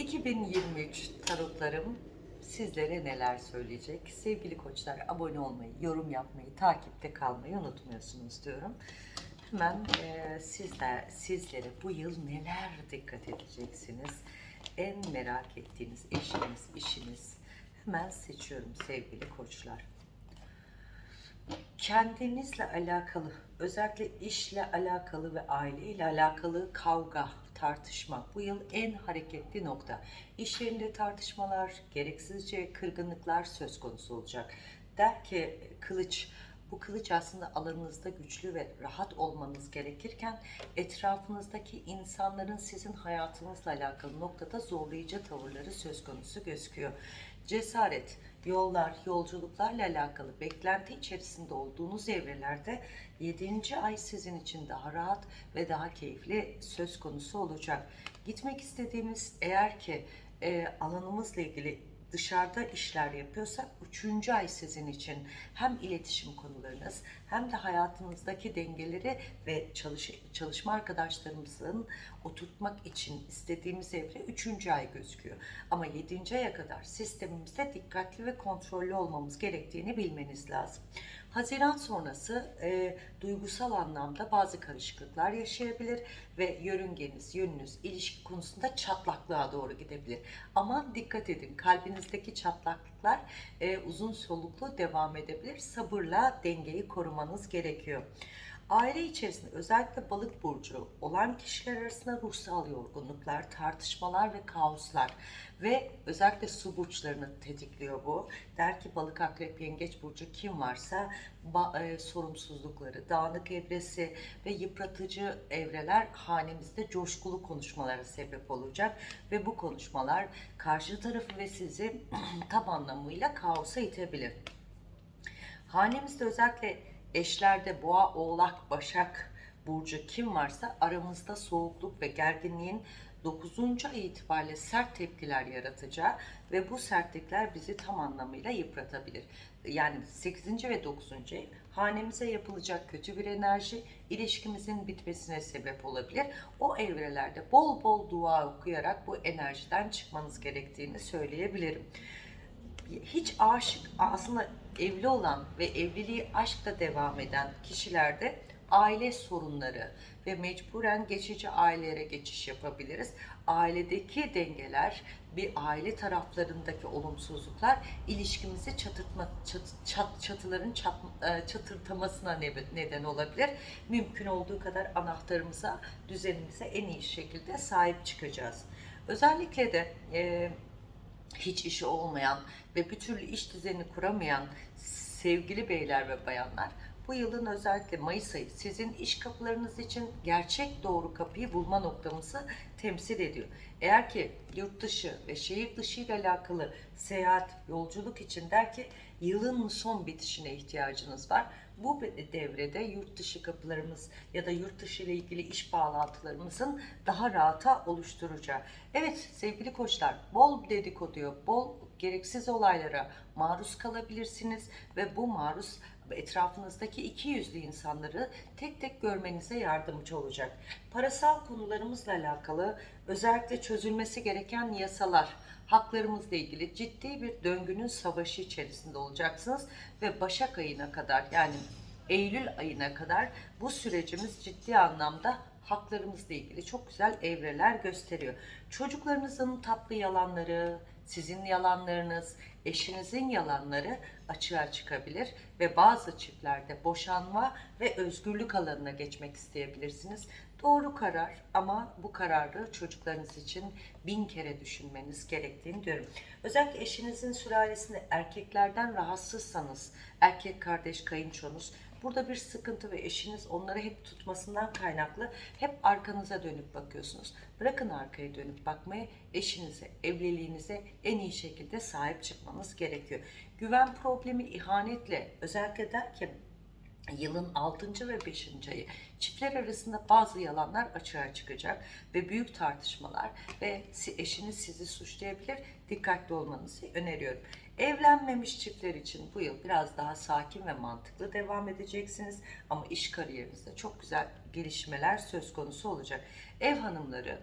2023 tarotlarım sizlere neler söyleyecek? Sevgili koçlar abone olmayı, yorum yapmayı, takipte kalmayı unutmuyorsunuz diyorum. Hemen e, sizler, sizlere bu yıl neler dikkat edeceksiniz? En merak ettiğiniz eşiniz, işiniz. Hemen seçiyorum sevgili koçlar kendinizle alakalı, özellikle işle alakalı ve aileyle alakalı kavga, tartışma bu yıl en hareketli nokta. İş yerinde tartışmalar, gereksizce kırgınlıklar söz konusu olacak. Der ki kılıç, bu kılıç aslında alanınızda güçlü ve rahat olmanız gerekirken etrafınızdaki insanların sizin hayatınızla alakalı noktada zorlayıcı tavırları söz konusu gözüküyor. Cesaret, yollar, yolculuklarla alakalı beklenti içerisinde olduğunuz evrelerde 7. ay sizin için daha rahat ve daha keyifli söz konusu olacak. Gitmek istediğimiz eğer ki e, alanımızla ilgili dışarıda işler yapıyorsak 3. ay sizin için hem iletişim konularınız hem de hayatınızdaki dengeleri ve çalış, çalışma arkadaşlarımızın oturtmak için istediğimiz evre 3. ay gözüküyor. Ama 7. aya kadar sistemimizde dikkatli ve kontrollü olmamız gerektiğini bilmeniz lazım. Haziran sonrası e, duygusal anlamda bazı karışıklıklar yaşayabilir ve yörüngeniz, yönünüz ilişki konusunda çatlaklığa doğru gidebilir. Ama dikkat edin kalbinizdeki çatlaklıklar e, uzun soluklu devam edebilir. Sabırla dengeyi korumanız gerekiyor. Aile içerisinde özellikle balık burcu olan kişiler arasında ruhsal yorgunluklar, tartışmalar ve kaoslar ve özellikle su burçlarını tetikliyor bu. Der ki balık, akrep, yengeç burcu kim varsa e, sorumsuzlukları, dağınık evresi ve yıpratıcı evreler hanemizde coşkulu konuşmalara sebep olacak ve bu konuşmalar karşı tarafı ve sizi tam anlamıyla kaosa itebilir. Hanemizde özellikle eşlerde boğa, oğlak, başak burcu kim varsa aramızda soğukluk ve gerginliğin 9. ay itibariyle sert tepkiler yaratacağı ve bu sertlikler bizi tam anlamıyla yıpratabilir. Yani 8. ve 9. ay hanemize yapılacak kötü bir enerji ilişkimizin bitmesine sebep olabilir. O evrelerde bol bol dua okuyarak bu enerjiden çıkmanız gerektiğini söyleyebilirim hiç aşık aslında evli olan ve evliliği aşkla devam eden kişilerde aile sorunları ve mecburen geçici ailelere geçiş yapabiliriz. Ailedeki dengeler, bir aile taraflarındaki olumsuzluklar ilişkimizi çatırtma, çat, çat, çatıların çat, e, çatırtamasına neden olabilir. Mümkün olduğu kadar anahtarımıza, düzenimize en iyi şekilde sahip çıkacağız. Özellikle de e, hiç işi olmayan ve bir türlü iş düzeni kuramayan sevgili beyler ve bayanlar bu yılın özellikle Mayıs ayı sizin iş kapılarınız için gerçek doğru kapıyı bulma noktamızı temsil ediyor. Eğer ki yurt dışı ve şehir dışı ile alakalı seyahat, yolculuk için der ki yılın son bitişine ihtiyacınız var. Bu devrede yurt dışı kapılarımız ya da yurt dışı ile ilgili iş bağlantılarımızın daha rahata oluşturacağı. Evet sevgili koçlar bol dedikoduya, bol gereksiz olaylara maruz kalabilirsiniz ve bu maruz etrafınızdaki iki yüzlü insanları tek tek görmenize yardımcı olacak. Parasal konularımızla alakalı özellikle çözülmesi gereken yasalar, haklarımızla ilgili ciddi bir döngünün savaşı içerisinde olacaksınız ve Başak ayına kadar yani Eylül ayına kadar bu sürecimiz ciddi anlamda haklarımızla ilgili çok güzel evreler gösteriyor. Çocuklarınızın tatlı yalanları, sizin yalanlarınız, eşinizin yalanları açığa çıkabilir ve bazı çiftlerde boşanma ve özgürlük alanına geçmek isteyebilirsiniz. Doğru karar ama bu kararı çocuklarınız için bin kere düşünmeniz gerektiğini diyorum. Özellikle eşinizin sülalesinde erkeklerden rahatsızsanız, erkek kardeş, kayınçonuz Burada bir sıkıntı ve eşiniz onları hep tutmasından kaynaklı hep arkanıza dönüp bakıyorsunuz. Bırakın arkaya dönüp bakmayı eşinize, evliliğinize en iyi şekilde sahip çıkmanız gerekiyor. Güven problemi ihanetle özellikle derken yılın 6. ve 5. ayı çiftler arasında bazı yalanlar açığa çıkacak ve büyük tartışmalar ve eşiniz sizi suçlayabilir. Dikkatli olmanızı öneriyorum. Evlenmemiş çiftler için bu yıl biraz daha sakin ve mantıklı devam edeceksiniz. Ama iş kariyerinizde çok güzel gelişmeler söz konusu olacak. Ev hanımları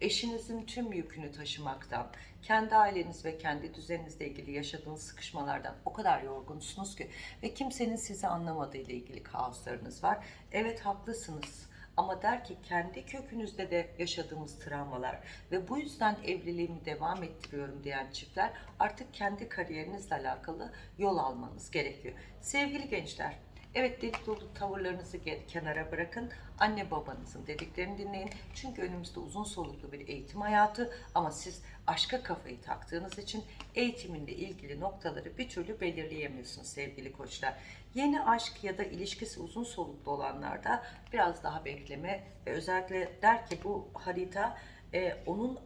eşinizin tüm yükünü taşımaktan, kendi aileniz ve kendi düzeninizle ilgili yaşadığınız sıkışmalardan o kadar yorgunsunuz ki ve kimsenin sizi anlamadığı ile ilgili kaoslarınız var. Evet haklısınız. Ama der ki kendi kökünüzde de yaşadığımız travmalar ve bu yüzden evliliğimi devam ettiriyorum diyen çiftler artık kendi kariyerinizle alakalı yol almanız gerekiyor. Sevgili gençler, Evet delik dolu tavırlarınızı kenara bırakın. Anne babanızın dediklerini dinleyin. Çünkü önümüzde uzun soluklu bir eğitim hayatı ama siz aşka kafayı taktığınız için eğitiminle ilgili noktaları bir türlü belirleyemiyorsunuz sevgili koçlar. Yeni aşk ya da ilişkisi uzun soluklu olanlarda biraz daha bekleme ve özellikle der ki bu harita e, onun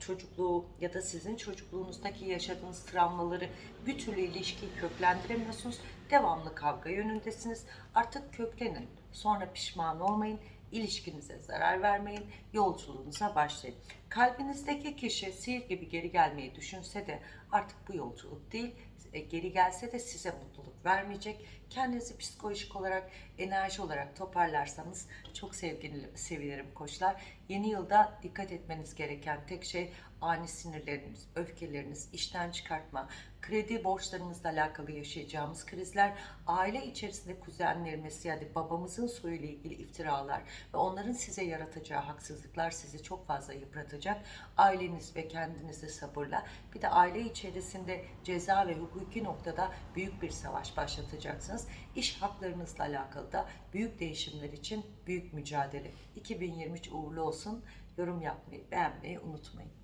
çocukluğu ya da sizin çocukluğunuzdaki yaşadığınız travmaları bir türlü ilişkiyi köklendiremiyorsunuz. Devamlı kavga yönündesiniz. Artık köklenin. Sonra pişman olmayın. ilişkinize zarar vermeyin. Yolculuğunuza başlayın. Kalbinizdeki kişi sihir gibi geri gelmeyi düşünse de artık bu yolculuk değil. E, Geri gelse de size mutluluk vermeyecek. Kendinizi psikolojik olarak, enerji olarak toparlarsanız çok sevgili, sevinirim koçlar. Yeni yılda dikkat etmeniz gereken tek şey ani sinirleriniz, öfkeleriniz, işten çıkartma, kredi borçlarımızla alakalı yaşayacağımız krizler, aile içerisinde kuzenlerimiz yani babamızın soyuyla ilgili iftiralar ve onların size yaratacağı haksızlıklar sizi çok fazla yıpratacak. Aileniz ve kendinizi sabırla bir de aile içerisinde ceza ve hukuki noktada büyük bir savaş başlatacaksınız. İş haklarınızla alakalı da büyük değişimler için büyük mücadele. 2023 uğurlu olsun. Yorum yapmayı, beğenmeyi unutmayın.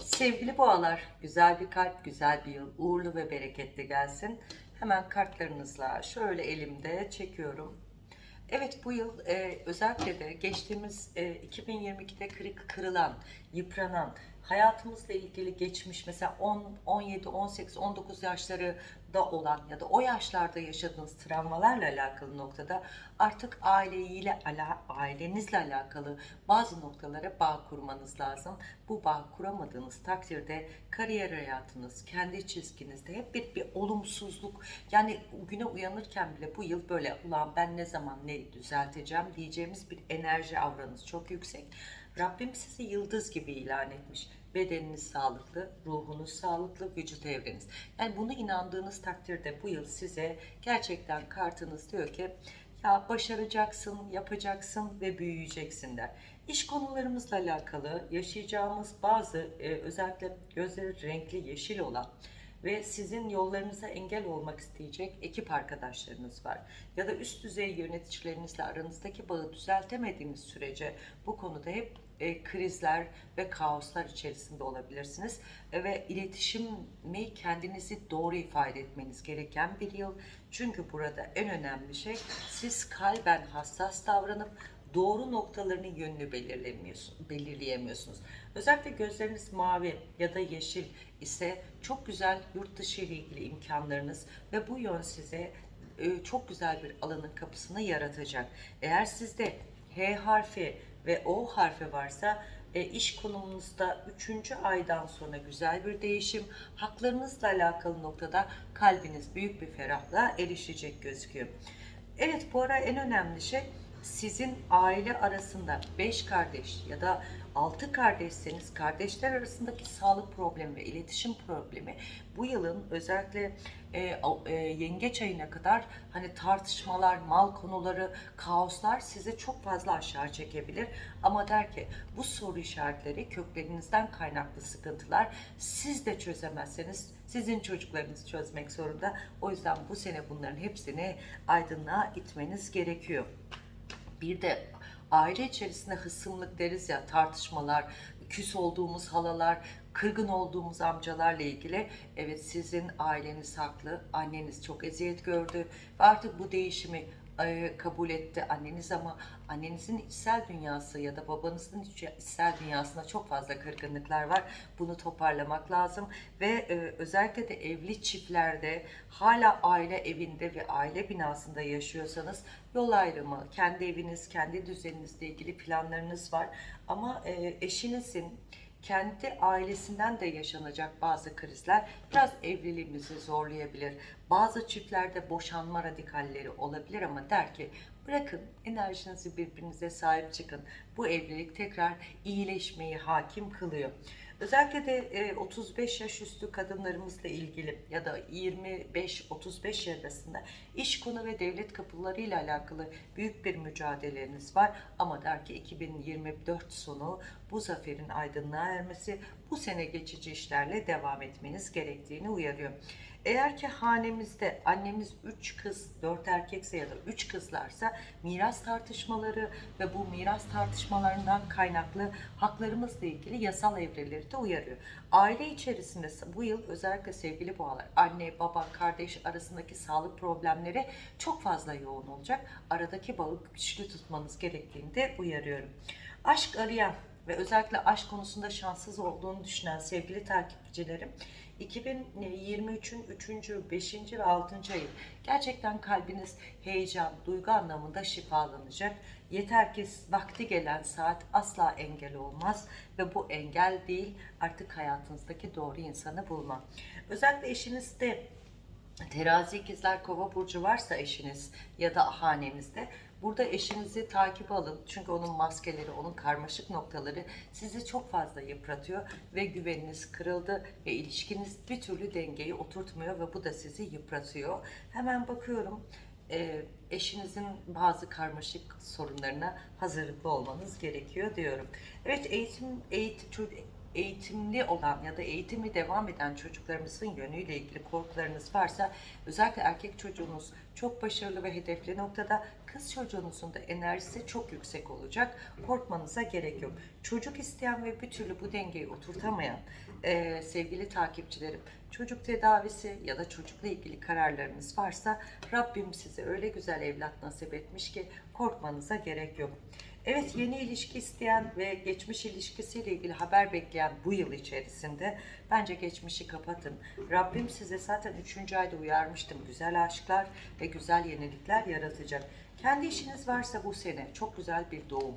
Sevgili boğalar, güzel bir kalp, güzel bir yıl, uğurlu ve bereketli gelsin. Hemen kartlarınızla şöyle elimde çekiyorum. Evet bu yıl e, özellikle de geçtiğimiz e, 2022'de kırık, kırılan, yıpranan, hayatımızla ilgili geçmiş mesela 10, 17, 18, 19 yaşları da olan ya da o yaşlarda yaşadığınız travmalarla alakalı noktada artık aileyle ailenizle alakalı bazı noktalara bağ kurmanız lazım. Bu bağ kuramadığınız takdirde kariyer hayatınız, kendi çizginizde hep bir, bir olumsuzluk yani güne uyanırken bile bu yıl böyle ulan ben ne zaman ne düzelteceğim diyeceğimiz bir enerji avranız çok yüksek. Rabbim sizi yıldız gibi ilan etmiş. Bedeniniz sağlıklı, ruhunuz sağlıklı, vücut evreniz. Yani bunu inandığınız takdirde bu yıl size gerçekten kartınız diyor ki ya başaracaksın, yapacaksın ve büyüyeceksin der. İş konularımızla alakalı yaşayacağımız bazı e, özellikle gözleri renkli yeşil olan ve sizin yollarınıza engel olmak isteyecek ekip arkadaşlarınız var. Ya da üst düzey yöneticilerinizle aranızdaki bağı düzeltemediğiniz sürece bu konuda hep e, krizler ve kaoslar içerisinde olabilirsiniz. E, ve iletişimi kendinizi doğru ifade etmeniz gereken bir yıl. Çünkü burada en önemli şey siz kalben hassas davranıp doğru noktalarının yönünü belirleyemiyorsunuz. Özellikle gözleriniz mavi ya da yeşil ise çok güzel yurt dışı ile ilgili imkanlarınız ve bu yön size e, çok güzel bir alanın kapısını yaratacak. Eğer sizde H harfi ve O harfi varsa e, iş konumunuzda 3. aydan sonra güzel bir değişim, haklarınızla alakalı noktada kalbiniz büyük bir ferahlığa erişecek gözüküyor. Evet bu ara en önemli şey sizin aile arasında 5 kardeş ya da 6 kardeşseniz kardeşler arasındaki sağlık problemi ve iletişim problemi bu yılın özellikle e, e, yengeç ayına kadar hani tartışmalar, mal konuları, kaoslar sizi çok fazla aşağı çekebilir. Ama der ki bu soru işaretleri köklerinizden kaynaklı sıkıntılar siz de çözemezseniz sizin çocuklarınız çözmek zorunda. O yüzden bu sene bunların hepsini aydınlığa itmeniz gerekiyor. Bir de aile içerisinde hısımlık deriz ya tartışmalar, küs olduğumuz halalar, kırgın olduğumuz amcalarla ilgili evet sizin aileniz haklı, anneniz çok eziyet gördü ve artık bu değişimi e, kabul etti anneniz ama annenizin içsel dünyası ya da babanızın iç- içsel dünyasında çok fazla kırgınlıklar var. Bunu toparlamak lazım ve e, özellikle de evli çiftlerde hala aile evinde ve aile binasında yaşıyorsanız yol ayrımı, kendi eviniz, kendi düzeninizle ilgili planlarınız var ama e, eşinizin kendi ailesinden de yaşanacak bazı krizler biraz evliliğimizi zorlayabilir. Bazı çiftlerde boşanma radikalleri olabilir ama der ki bırakın enerjinizi birbirinize sahip çıkın. Bu evlilik tekrar iyileşmeyi hakim kılıyor. Özellikle de e, 35 yaş üstü kadınlarımızla ilgili ya da 25-35 yaş arasında iş konu ve devlet kapılarıyla alakalı büyük bir mücadeleniz var. Ama der ki 2024 sonu bu zaferin aydınlığa ermesi bu sene geçici işlerle devam etmeniz gerektiğini uyarıyor. Eğer ki hanemizde annemiz 3 kız, 4 erkekse ya da 3 kızlarsa miras tartışmaları ve bu miras tartışmalarından kaynaklı haklarımızla ilgili yasal evreleri de uyarıyor. Aile içerisinde bu yıl özellikle sevgili boğalar, anne, baba, kardeş arasındaki sağlık problemleri çok fazla yoğun olacak. Aradaki bağı güçlü tutmanız gerektiğini de uyarıyorum. Aşk arayan ve özellikle aşk konusunda şanssız olduğunu düşünen sevgili takipçilerim 2023'ün 3. 5. ve 6. ayı gerçekten kalbiniz heyecan, duygu anlamında şifalanacak. Yeter ki vakti gelen saat asla engel olmaz ve bu engel değil artık hayatınızdaki doğru insanı bulma. Özellikle eşinizde Terazi ikizler kova burcu varsa eşiniz ya da hanenizde burada eşinizi takip alın. Çünkü onun maskeleri, onun karmaşık noktaları sizi çok fazla yıpratıyor ve güveniniz kırıldı ve ilişkiniz bir türlü dengeyi oturtmuyor ve bu da sizi yıpratıyor. Hemen bakıyorum e, eşinizin bazı karmaşık sorunlarına hazırlıklı olmanız gerekiyor diyorum. Evet eğitim, eğitim, eğitimli olan ya da eğitimi devam eden çocuklarımızın yönüyle ilgili korkularınız varsa özellikle erkek çocuğunuz çok başarılı ve hedefli noktada kız çocuğunuzun da enerjisi çok yüksek olacak. Korkmanıza gerek yok. Çocuk isteyen ve bir türlü bu dengeyi oturtamayan e, sevgili takipçilerim çocuk tedavisi ya da çocukla ilgili kararlarınız varsa Rabbim size öyle güzel evlat nasip etmiş ki korkmanıza gerek yok. Evet yeni ilişki isteyen ve geçmiş ilişkisiyle ilgili haber bekleyen bu yıl içerisinde bence geçmişi kapatın. Rabbim size zaten 3. ayda uyarmıştım. Güzel aşklar ve güzel yenilikler yaratacak. Kendi işiniz varsa bu sene çok güzel bir doğum.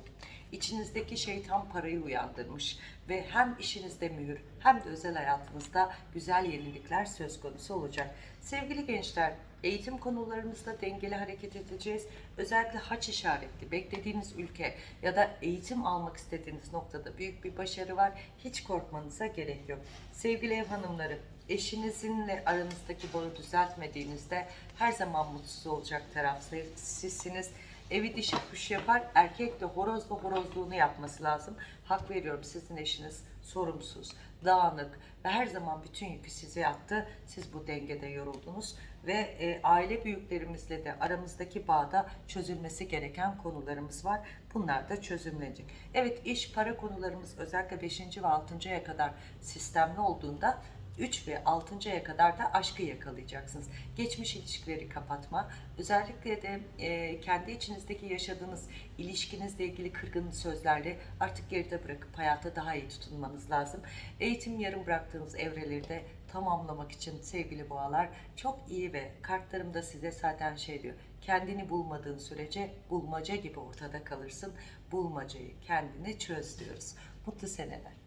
İçinizdeki şeytan parayı uyandırmış ve hem işinizde mühür hem de özel hayatınızda güzel yenilikler söz konusu olacak. Sevgili gençler, eğitim konularımızda dengeli hareket edeceğiz. Özellikle haç işaretli, beklediğiniz ülke ya da eğitim almak istediğiniz noktada büyük bir başarı var. Hiç korkmanıza gerek yok. Sevgili ev hanımları, eşinizinle aranızdaki bağı düzeltmediğinizde her zaman mutsuz olacak taraf sizsiniz. Evi dişi kuş yapar, erkek de horozla horozluğunu yapması lazım. Hak veriyorum sizin eşiniz sorumsuz, dağınık ve her zaman bütün yükü size attı. Siz bu dengede yoruldunuz ve e, aile büyüklerimizle de aramızdaki bağda çözülmesi gereken konularımız var. Bunlar da çözümlenecek. Evet iş para konularımız özellikle 5. ve 6. aya kadar sistemli olduğunda 3 ve 6. aya kadar da aşkı yakalayacaksınız. Geçmiş ilişkileri kapatma, özellikle de e, kendi içinizdeki yaşadığınız ilişkinizle ilgili kırgın sözlerle artık geride bırakıp hayata daha iyi tutunmanız lazım. Eğitim yarım bıraktığınız evreleri de tamamlamak için sevgili boğalar çok iyi ve kartlarım da size zaten şey diyor. Kendini bulmadığın sürece bulmaca gibi ortada kalırsın. Bulmacayı kendine çöz diyoruz. Mutlu seneler.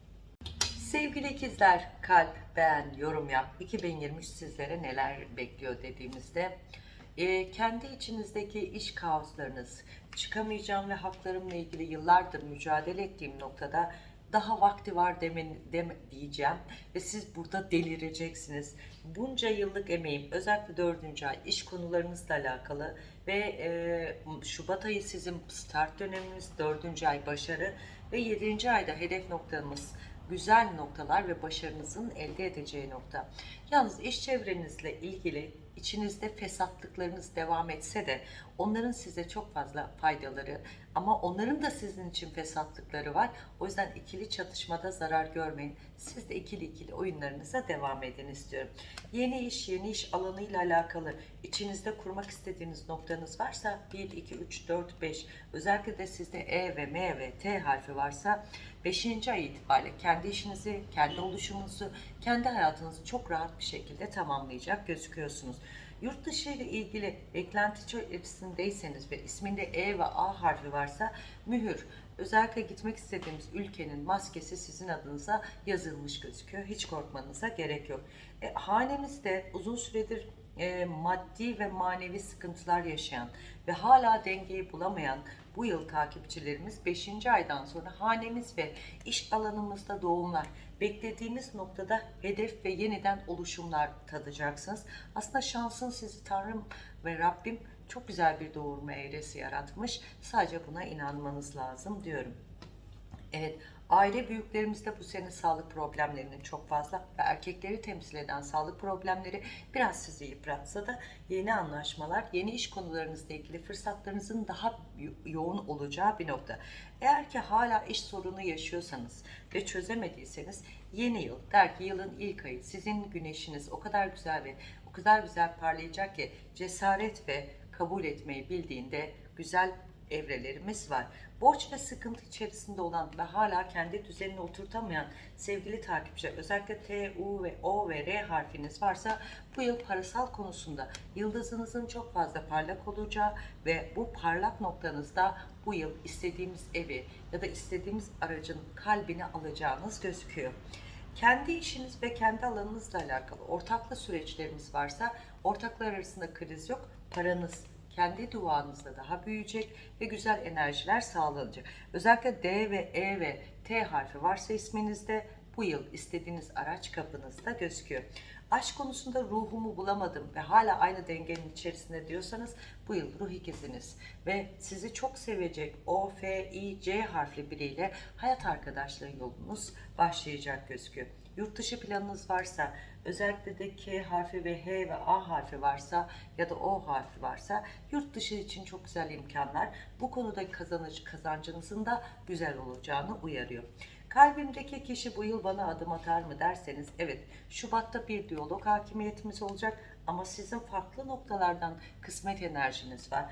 Sevgili ikizler, kalp, beğen, yorum yap. 2023 sizlere neler bekliyor dediğimizde e, kendi içinizdeki iş kaoslarınız, çıkamayacağım ve haklarımla ilgili yıllardır mücadele ettiğim noktada daha vakti var demen, deme, diyeceğim ve siz burada delireceksiniz. Bunca yıllık emeğim özellikle dördüncü ay iş konularınızla alakalı ve e, Şubat ayı sizin start döneminiz, dördüncü ay başarı ve yedinci ayda hedef noktamız güzel noktalar ve başarınızın elde edeceği nokta. Yalnız iş çevrenizle ilgili içinizde fesatlıklarınız devam etse de onların size çok fazla faydaları ama onların da sizin için fesatlıkları var. O yüzden ikili çatışmada zarar görmeyin. Siz de ikili ikili oyunlarınıza devam edin istiyorum. Yeni iş, yeni iş alanıyla alakalı içinizde kurmak istediğiniz noktanız varsa 1, 2, 3, 4, 5 özellikle de sizde E ve M ve T harfi varsa 5. ay itibariyle kendi işinizi, kendi oluşumunuzu, kendi hayatınızı çok rahat bir şekilde tamamlayacak gözüküyorsunuz. Yurt dışı ile ilgili beklenti içerisindeyseniz ve isminde E ve A harfi varsa mühür, özellikle gitmek istediğimiz ülkenin maskesi sizin adınıza yazılmış gözüküyor. Hiç korkmanıza gerek yok. E, hanemizde uzun süredir e, maddi ve manevi sıkıntılar yaşayan ve hala dengeyi bulamayan bu yıl takipçilerimiz 5. aydan sonra hanemiz ve iş alanımızda doğumlar, beklediğimiz noktada hedef ve yeniden oluşumlar tadacaksınız. Aslında şansın sizi Tanrım ve Rabbim çok güzel bir doğurma eğresi yaratmış. Sadece buna inanmanız lazım diyorum. Evet, aile büyüklerimizde bu sene sağlık problemlerinin çok fazla ve erkekleri temsil eden sağlık problemleri biraz sizi yıpratsa da yeni anlaşmalar, yeni iş konularınızla ilgili fırsatlarınızın daha yo- yoğun olacağı bir nokta. Eğer ki hala iş sorunu yaşıyorsanız ve çözemediyseniz yeni yıl, der ki yılın ilk ayı sizin güneşiniz o kadar güzel ve o kadar güzel parlayacak ki cesaret ve kabul etmeyi bildiğinde güzel evrelerimiz var. Borç ve sıkıntı içerisinde olan ve hala kendi düzenini oturtamayan sevgili takipçiler özellikle T, U ve O ve R harfiniz varsa bu yıl parasal konusunda yıldızınızın çok fazla parlak olacağı ve bu parlak noktanızda bu yıl istediğimiz evi ya da istediğimiz aracın kalbini alacağınız gözüküyor. Kendi işiniz ve kendi alanınızla alakalı ortaklı süreçleriniz varsa ortaklar arasında kriz yok. Paranız kendi duanızla daha büyüyecek ve güzel enerjiler sağlanacak. Özellikle D ve E ve T harfi varsa isminizde bu yıl istediğiniz araç kapınızda gözüküyor. Aşk konusunda ruhumu bulamadım ve hala aynı dengenin içerisinde diyorsanız bu yıl ruh ikiziniz ve sizi çok sevecek O, F, I, C harfli biriyle hayat arkadaşlığı yolunuz başlayacak gözüküyor. Yurt dışı planınız varsa, özellikle de K harfi ve H ve A harfi varsa ya da O harfi varsa yurt dışı için çok güzel imkanlar. Bu konuda kazanıcı kazancınızın da güzel olacağını uyarıyor. Kalbimdeki kişi bu yıl bana adım atar mı derseniz evet Şubat'ta bir diyalog hakimiyetimiz olacak ama sizin farklı noktalardan kısmet enerjiniz var.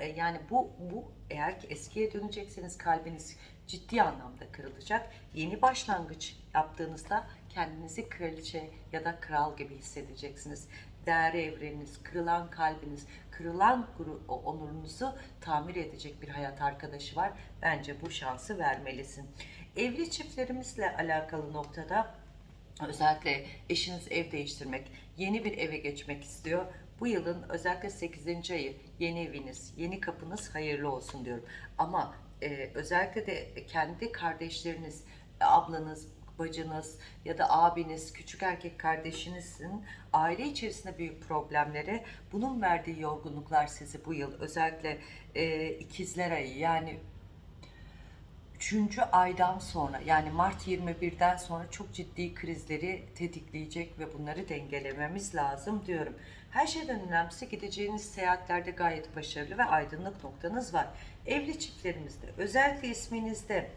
E, Yani bu bu eğer ki eskiye dönecekseniz kalbiniz ciddi anlamda kırılacak. Yeni başlangıç yaptığınızda kendinizi kraliçe ya da kral gibi hissedeceksiniz. Değerli evreniniz, kırılan kalbiniz, kırılan onurunuzu tamir edecek bir hayat arkadaşı var. Bence bu şansı vermelisin. Evli çiftlerimizle alakalı noktada özellikle eşiniz ev değiştirmek, yeni bir eve geçmek istiyor. Bu yılın özellikle 8. ayı yeni eviniz, yeni kapınız hayırlı olsun diyorum. Ama e, özellikle de kendi kardeşleriniz, ablanız, bacınız ya da abiniz, küçük erkek kardeşinizin aile içerisinde büyük problemleri, bunun verdiği yorgunluklar sizi bu yıl özellikle e, ikizler ayı yani Üçüncü aydan sonra yani Mart 21'den sonra çok ciddi krizleri tetikleyecek ve bunları dengelememiz lazım diyorum. Her şeyden önemlisi gideceğiniz seyahatlerde gayet başarılı ve aydınlık noktanız var. Evli çiftlerimizde özellikle isminizde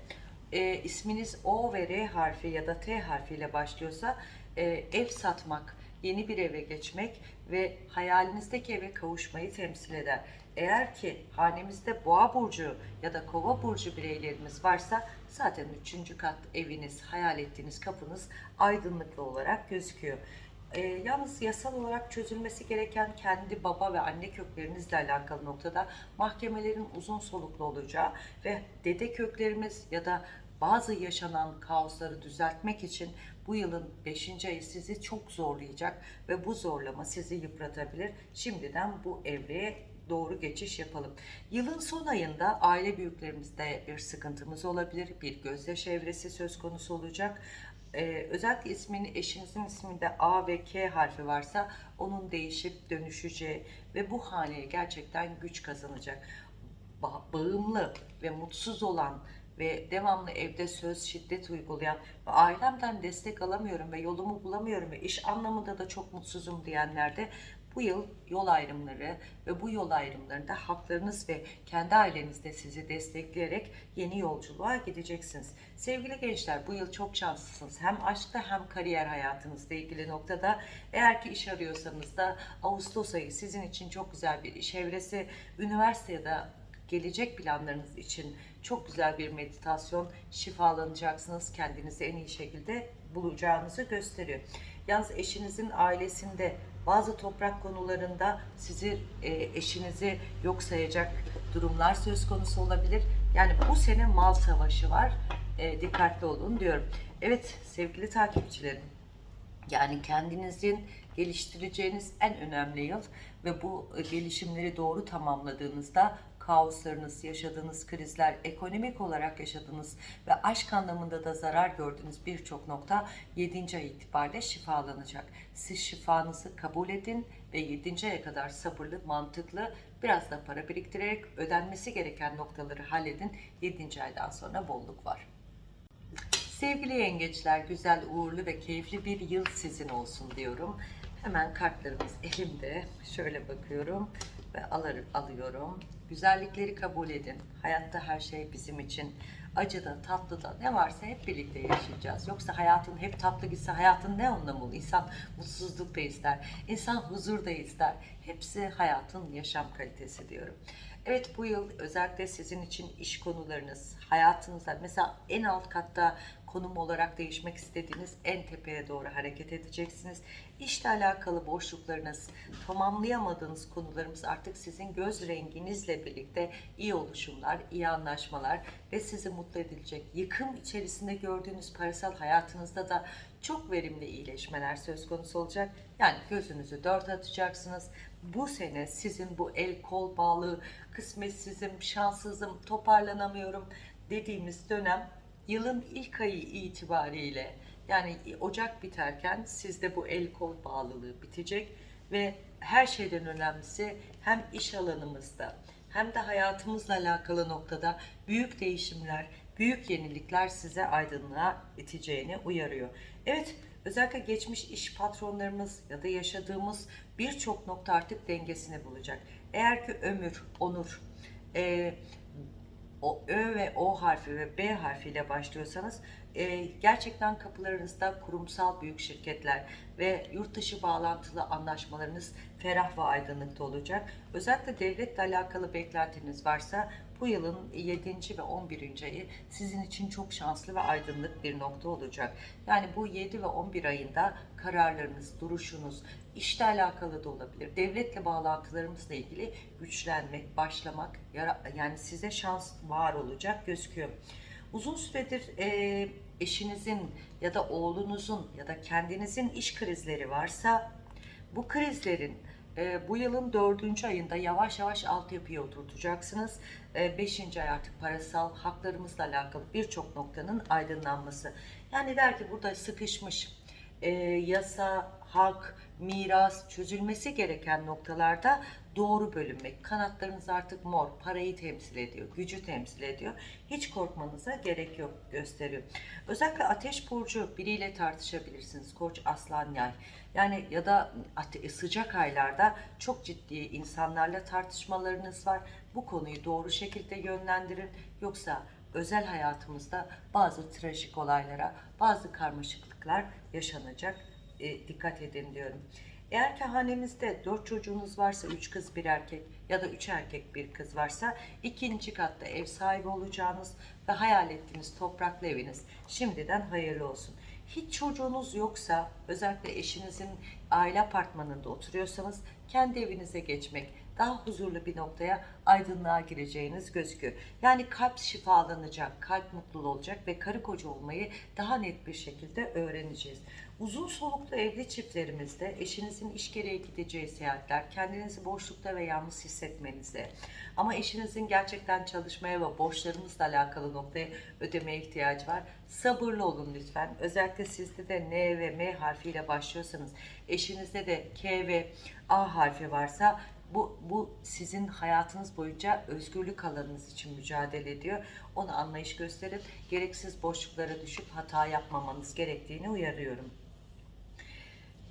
e, isminiz O ve R harfi ya da T harfiyle başlıyorsa e, ev satmak, yeni bir eve geçmek ve hayalinizdeki eve kavuşmayı temsil eder. Eğer ki hanemizde boğa burcu ya da kova burcu bireylerimiz varsa zaten üçüncü kat eviniz, hayal ettiğiniz kapınız aydınlıklı olarak gözüküyor. Ee, yalnız yasal olarak çözülmesi gereken kendi baba ve anne köklerinizle alakalı noktada mahkemelerin uzun soluklu olacağı ve dede köklerimiz ya da bazı yaşanan kaosları düzeltmek için bu yılın 5. ayı sizi çok zorlayacak ve bu zorlama sizi yıpratabilir. Şimdiden bu evreye doğru geçiş yapalım. Yılın son ayında aile büyüklerimizde bir sıkıntımız olabilir. Bir gözyaşı evresi söz konusu olacak. Ee, özellikle ismini eşinizin isminde A ve K harfi varsa onun değişip dönüşeceği ve bu haneye gerçekten güç kazanacak. Ba- bağımlı ve mutsuz olan ve devamlı evde söz şiddet uygulayan ve ailemden destek alamıyorum ve yolumu bulamıyorum ve iş anlamında da çok mutsuzum diyenlerde bu yıl yol ayrımları ve bu yol ayrımlarında haklarınız ve kendi ailenizde sizi destekleyerek yeni yolculuğa gideceksiniz. Sevgili gençler bu yıl çok şanslısınız. Hem aşkta hem kariyer hayatınızla ilgili noktada. Eğer ki iş arıyorsanız da Ağustos ayı sizin için çok güzel bir iş evresi. Üniversitede gelecek planlarınız için çok güzel bir meditasyon, şifalanacaksınız. Kendinizi en iyi şekilde bulacağınızı gösteriyor. Yalnız eşinizin ailesinde bazı toprak konularında sizi e, eşinizi yok sayacak durumlar söz konusu olabilir. Yani bu sene mal savaşı var. E, dikkatli olun diyorum. Evet sevgili takipçilerim. Yani kendinizin geliştireceğiniz en önemli yıl ve bu gelişimleri doğru tamamladığınızda kaoslarınız, yaşadığınız krizler, ekonomik olarak yaşadığınız ve aşk anlamında da zarar gördüğünüz birçok nokta 7. ay itibariyle şifalanacak. Siz şifanızı kabul edin ve 7. aya kadar sabırlı, mantıklı, biraz da para biriktirerek ödenmesi gereken noktaları halledin. 7. aydan sonra bolluk var. Sevgili yengeçler, güzel, uğurlu ve keyifli bir yıl sizin olsun diyorum. Hemen kartlarımız elimde. Şöyle bakıyorum ve alır, alıyorum. Güzellikleri kabul edin. Hayatta her şey bizim için. Acıda, tatlıda ne varsa hep birlikte yaşayacağız. Yoksa hayatın hep tatlı gitse hayatın ne anlamı olur? İnsan mutsuzluk da ister. İnsan huzur da ister. Hepsi hayatın yaşam kalitesi diyorum. Evet bu yıl özellikle sizin için iş konularınız, hayatınızda mesela en alt katta konum olarak değişmek istediğiniz en tepeye doğru hareket edeceksiniz. İşle alakalı boşluklarınız, tamamlayamadığınız konularımız artık sizin göz renginizle birlikte iyi oluşumlar, iyi anlaşmalar ve sizi mutlu edilecek. Yıkım içerisinde gördüğünüz parasal hayatınızda da çok verimli iyileşmeler söz konusu olacak. Yani gözünüzü dört atacaksınız. Bu sene sizin bu el kol bağlı, kısmetsizim, şanssızım, toparlanamıyorum dediğimiz dönem yılın ilk ayı itibariyle yani Ocak biterken sizde bu el kol bağlılığı bitecek ve her şeyden önemlisi hem iş alanımızda hem de hayatımızla alakalı noktada büyük değişimler, büyük yenilikler size aydınlığa iteceğini uyarıyor. Evet, özellikle geçmiş iş patronlarımız ya da yaşadığımız birçok nokta artık dengesini bulacak. Eğer ki ömür, onur, e, o Ö ve O harfi ve B harfiyle başlıyorsanız e, gerçekten kapılarınızda kurumsal büyük şirketler ve yurt dışı bağlantılı anlaşmalarınız ferah ve aydınlıkta olacak. Özellikle devletle alakalı beklentiniz varsa bu yılın 7. ve 11. ayı sizin için çok şanslı ve aydınlık bir nokta olacak. Yani bu 7 ve 11 ayında kararlarınız, duruşunuz, işle alakalı da olabilir. Devletle bağlantılarımızla ilgili güçlenmek, başlamak, yani size şans var olacak gözüküyor. Uzun süredir e, eşinizin ya da oğlunuzun ya da kendinizin iş krizleri varsa bu krizlerin e, bu yılın dördüncü ayında yavaş yavaş altyapıya oturtacaksınız. E, beşinci ay artık parasal haklarımızla alakalı birçok noktanın aydınlanması. Yani der ki burada sıkışmış e, yasa, hak, miras çözülmesi gereken noktalarda doğru bölünmek. Kanatlarınız artık mor, parayı temsil ediyor, gücü temsil ediyor. Hiç korkmanıza gerek yok gösteriyor. Özellikle ateş burcu biriyle tartışabilirsiniz. Koç, aslan, yay. Yani ya da sıcak aylarda çok ciddi insanlarla tartışmalarınız var. Bu konuyu doğru şekilde yönlendirin. Yoksa özel hayatımızda bazı trajik olaylara, bazı karmaşıklıklar yaşanacak. E, dikkat edin diyorum. Eğer ki hanemizde 4 çocuğunuz varsa 3 kız bir erkek ya da 3 erkek bir kız varsa ikinci katta ev sahibi olacağınız ve hayal ettiğiniz topraklı eviniz şimdiden hayırlı olsun. Hiç çocuğunuz yoksa özellikle eşinizin aile apartmanında oturuyorsanız kendi evinize geçmek daha huzurlu bir noktaya aydınlığa gireceğiniz gözüküyor. Yani kalp şifalanacak, kalp mutlu olacak ve karı koca olmayı daha net bir şekilde öğreneceğiz. Uzun soluklu evli çiftlerimizde eşinizin iş gereği gideceği seyahatler, kendinizi boşlukta ve yalnız hissetmenize ama eşinizin gerçekten çalışmaya ve borçlarımızla alakalı noktaya ödemeye ihtiyacı var. Sabırlı olun lütfen. Özellikle sizde de N ve M harfiyle başlıyorsanız, eşinizde de K ve A harfi varsa bu, bu sizin hayatınız boyunca özgürlük alanınız için mücadele ediyor. Onu anlayış gösterip gereksiz boşluklara düşüp hata yapmamanız gerektiğini uyarıyorum.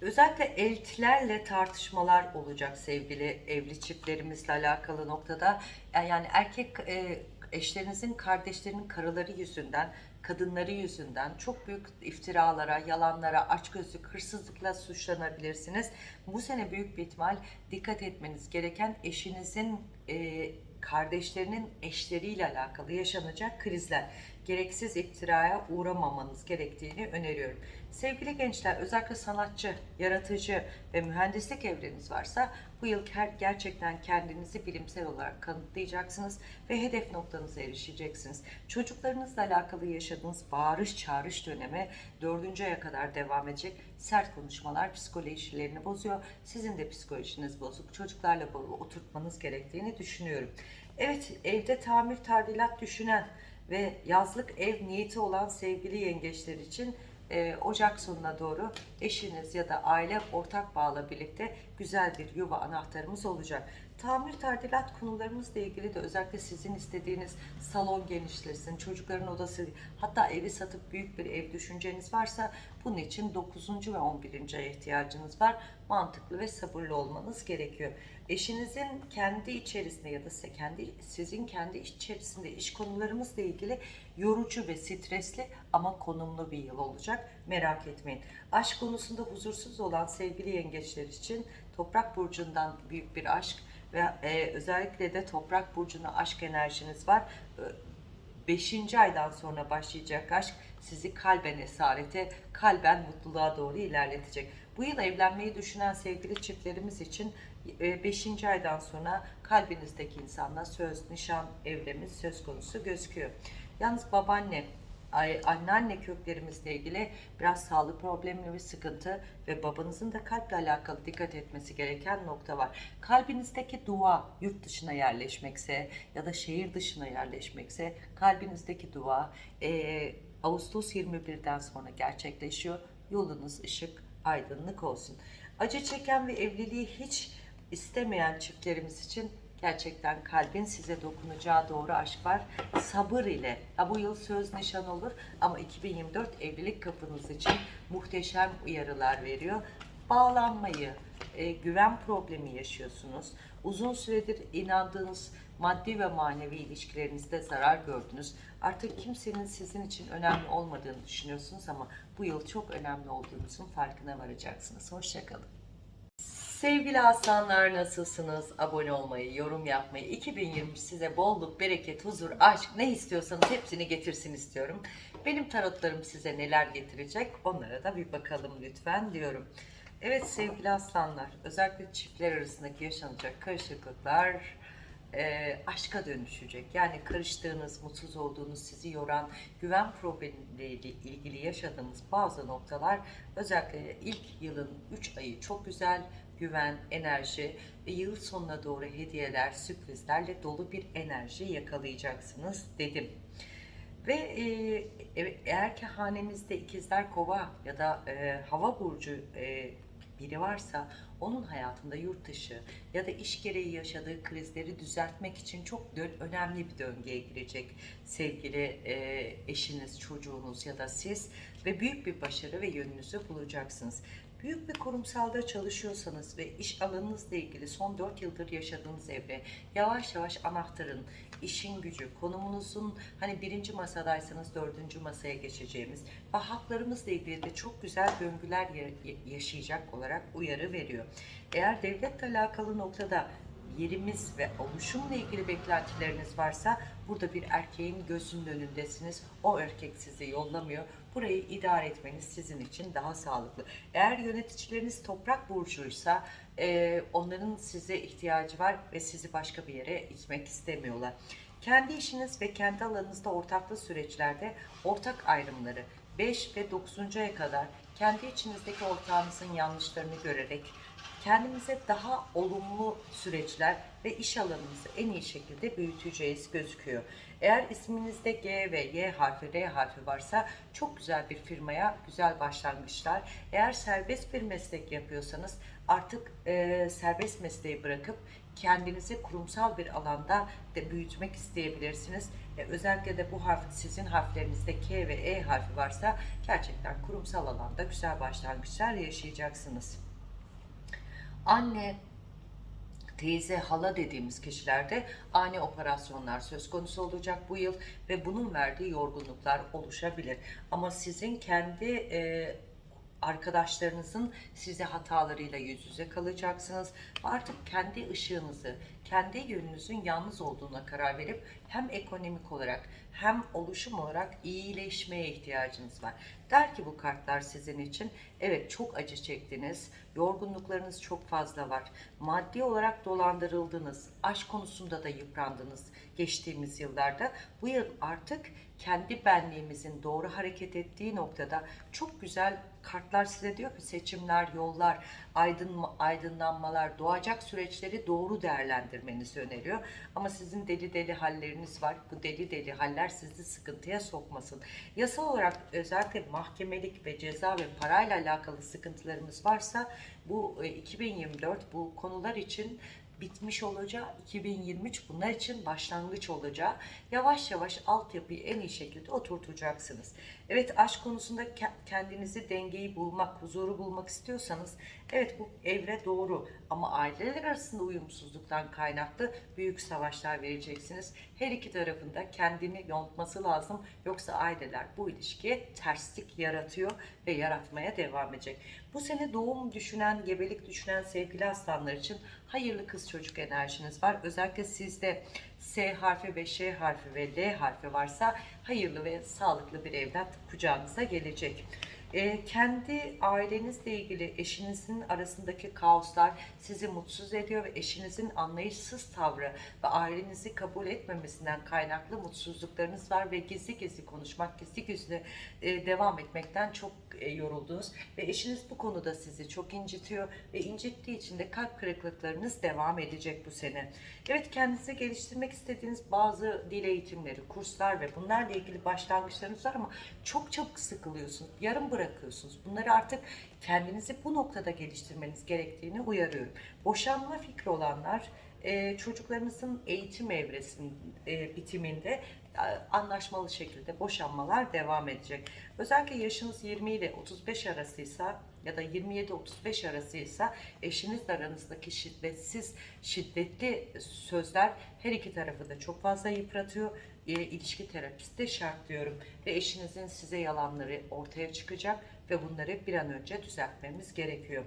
Özellikle eltilerle tartışmalar olacak sevgili evli çiftlerimizle alakalı noktada. Yani erkek e, eşlerinizin kardeşlerinin karıları yüzünden, kadınları yüzünden çok büyük iftiralara, yalanlara, açgözlük, hırsızlıkla suçlanabilirsiniz. Bu sene büyük bir ihtimal dikkat etmeniz gereken eşinizin e, kardeşlerinin eşleriyle alakalı yaşanacak krizler. Gereksiz iftiraya uğramamanız gerektiğini öneriyorum. Sevgili gençler özellikle sanatçı, yaratıcı ve mühendislik evreniz varsa bu yıl ger- gerçekten kendinizi bilimsel olarak kanıtlayacaksınız ve hedef noktanıza erişeceksiniz. Çocuklarınızla alakalı yaşadığınız bağırış çağrış dönemi dördüncü aya kadar devam edecek. Sert konuşmalar psikolojilerini bozuyor. Sizin de psikolojiniz bozuk. Çocuklarla oturtmanız gerektiğini düşünüyorum. Evet evde tamir tadilat düşünen ve yazlık ev niyeti olan sevgili yengeçler için e, Ocak sonuna doğru eşiniz ya da aile ortak bağla birlikte güzel bir yuva anahtarımız olacak. Tamir tadilat konularımızla ilgili de özellikle sizin istediğiniz salon genişlesin, çocukların odası hatta evi satıp büyük bir ev düşünceniz varsa bunun için 9. ve 11. aya ihtiyacınız var. Mantıklı ve sabırlı olmanız gerekiyor. Eşinizin kendi içerisinde ya da kendi sizin kendi iç içerisinde iş konularımızla ilgili yorucu ve stresli ama konumlu bir yıl olacak. Merak etmeyin. Aşk konusunda huzursuz olan sevgili yengeçler için Toprak burcundan büyük bir aşk ve e, özellikle de Toprak burcuna aşk enerjiniz var. 5. aydan sonra başlayacak aşk sizi kalben esarete, kalben mutluluğa doğru ilerletecek. Bu yıl evlenmeyi düşünen sevgili çiftlerimiz için 5. aydan sonra kalbinizdeki insanla söz, nişan evremiz söz konusu gözüküyor. Yalnız babaanne, anneanne köklerimizle ilgili biraz sağlık problemli bir sıkıntı ve babanızın da kalple alakalı dikkat etmesi gereken nokta var. Kalbinizdeki dua yurt dışına yerleşmekse ya da şehir dışına yerleşmekse kalbinizdeki dua eee, Ağustos 21'den sonra gerçekleşiyor. Yolunuz ışık, aydınlık olsun. Acı çeken ve evliliği hiç istemeyen çiftlerimiz için gerçekten kalbin size dokunacağı doğru aşk var. Sabır ile. Ya bu yıl söz nişan olur ama 2024 evlilik kapınız için muhteşem uyarılar veriyor. Bağlanmayı, e, güven problemi yaşıyorsunuz. Uzun süredir inandığınız maddi ve manevi ilişkilerinizde zarar gördünüz. Artık kimsenin sizin için önemli olmadığını düşünüyorsunuz ama bu yıl çok önemli olduğunuzun farkına varacaksınız. Hoşçakalın. Sevgili aslanlar nasılsınız? Abone olmayı, yorum yapmayı, 2023 size bolluk, bereket, huzur, aşk ne istiyorsanız hepsini getirsin istiyorum. Benim tarotlarım size neler getirecek onlara da bir bakalım lütfen diyorum. Evet sevgili aslanlar, özellikle çiftler arasındaki yaşanacak karışıklıklar e, aşka dönüşecek. Yani karıştığınız, mutsuz olduğunuz, sizi yoran, güven problemiyle ilgili yaşadığımız bazı noktalar özellikle ilk yılın 3 ayı çok güzel, güven, enerji ve yıl sonuna doğru hediyeler, sürprizlerle dolu bir enerji yakalayacaksınız dedim. Ve e, e- eğer ki hanenizde ikizler kova ya da e, hava burcu e, biri varsa onun hayatında yurt dışı ya da iş gereği yaşadığı krizleri düzeltmek için çok önemli bir döngüye girecek sevgili e, eşiniz, çocuğunuz ya da siz ve büyük bir başarı ve yönünüzü bulacaksınız. Büyük bir kurumsalda çalışıyorsanız ve iş alanınızla ilgili son 4 yıldır yaşadığınız evre yavaş yavaş anahtarın, işin gücü, konumunuzun hani birinci masadaysanız dördüncü masaya geçeceğimiz ve haklarımızla ilgili de çok güzel döngüler ya- yaşayacak olarak uyarı veriyor. Eğer devletle alakalı noktada yerimiz ve oluşumla ilgili beklentileriniz varsa burada bir erkeğin gözünün önündesiniz. O erkek sizi yollamıyor. Burayı idare etmeniz sizin için daha sağlıklı. Eğer yöneticileriniz toprak burcuysa e, onların size ihtiyacı var ve sizi başka bir yere itmek istemiyorlar. Kendi işiniz ve kendi alanınızda ortaklı süreçlerde ortak ayrımları 5 ve 9. aya kadar kendi içinizdeki ortağınızın yanlışlarını görerek kendimize daha olumlu süreçler ve iş alanımızı en iyi şekilde büyüteceğiz gözüküyor. Eğer isminizde G ve Y harfi, R harfi varsa çok güzel bir firmaya güzel başlangıçlar. Eğer serbest bir meslek yapıyorsanız artık e, serbest mesleği bırakıp kendinizi kurumsal bir alanda da büyütmek isteyebilirsiniz. E, özellikle de bu harf sizin harflerinizde K ve E harfi varsa gerçekten kurumsal alanda güzel başlangıçlar yaşayacaksınız anne, teyze, hala dediğimiz kişilerde ani operasyonlar söz konusu olacak bu yıl ve bunun verdiği yorgunluklar oluşabilir. Ama sizin kendi e, arkadaşlarınızın size hatalarıyla yüz yüze kalacaksınız. Artık kendi ışığınızı, kendi yönünüzün yalnız olduğuna karar verip hem ekonomik olarak hem oluşum olarak iyileşmeye ihtiyacınız var. Der ki bu kartlar sizin için evet çok acı çektiniz, yorgunluklarınız çok fazla var. Maddi olarak dolandırıldınız, aşk konusunda da yıprandınız geçtiğimiz yıllarda. Bu yıl artık kendi benliğimizin doğru hareket ettiği noktada çok güzel kartlar size diyor ki seçimler, yollar, aydın, aydınlanmalar, doğacak süreçleri doğru değerlendirmenizi öneriyor. Ama sizin deli deli halleriniz var. Bu deli deli haller sizi sıkıntıya sokmasın. Yasal olarak özellikle mahkemelik ve ceza ve parayla alakalı sıkıntılarımız varsa bu e, 2024 bu konular için bitmiş olacağı 2023 bunlar için başlangıç olacağı yavaş yavaş altyapıyı en iyi şekilde oturtacaksınız. Evet aşk konusunda ke- kendinizi dengeyi bulmak, huzuru bulmak istiyorsanız evet bu evre doğru ama aileler arasında uyumsuzluktan kaynaklı büyük savaşlar vereceksiniz. Her iki tarafında kendini yontması lazım yoksa aileler bu ilişkiye terslik yaratıyor ve yaratmaya devam edecek. Bu sene doğum düşünen, gebelik düşünen sevgili aslanlar için hayırlı kız çocuk enerjiniz var. Özellikle sizde S harfi ve Ş harfi ve L harfi varsa hayırlı ve sağlıklı bir evlat kucağınıza gelecek. Ee, kendi ailenizle ilgili eşinizin arasındaki kaoslar sizi mutsuz ediyor ve eşinizin anlayışsız tavrı ve ailenizi kabul etmemesinden kaynaklı mutsuzluklarınız var ve gizli gizli konuşmak, gizli gizli e, devam etmekten çok e, yoruldunuz ve eşiniz bu konuda sizi çok incitiyor ve incittiği için de kalp kırıklıklarınız devam edecek bu sene. Evet kendinizi geliştirmek istediğiniz bazı dil eğitimleri, kurslar ve bunlarla ilgili başlangıçlarınız var ama çok çabuk sıkılıyorsunuz, yarım bırakıyorsunuz. Bunları artık kendinizi bu noktada geliştirmeniz gerektiğini uyarıyorum. Boşanma fikri olanlar e, çocuklarınızın eğitim evresinin e, bitiminde e, anlaşmalı şekilde boşanmalar devam edecek. Özellikle yaşınız 20 ile 35 arasıysa ya da 27-35 arasıysa eşinizle aranızdaki şiddetsiz, şiddetli sözler her iki tarafı da çok fazla yıpratıyor. E, ilişki terapisti şart diyorum. Ve eşinizin size yalanları ortaya çıkacak ve bunları bir an önce düzeltmemiz gerekiyor.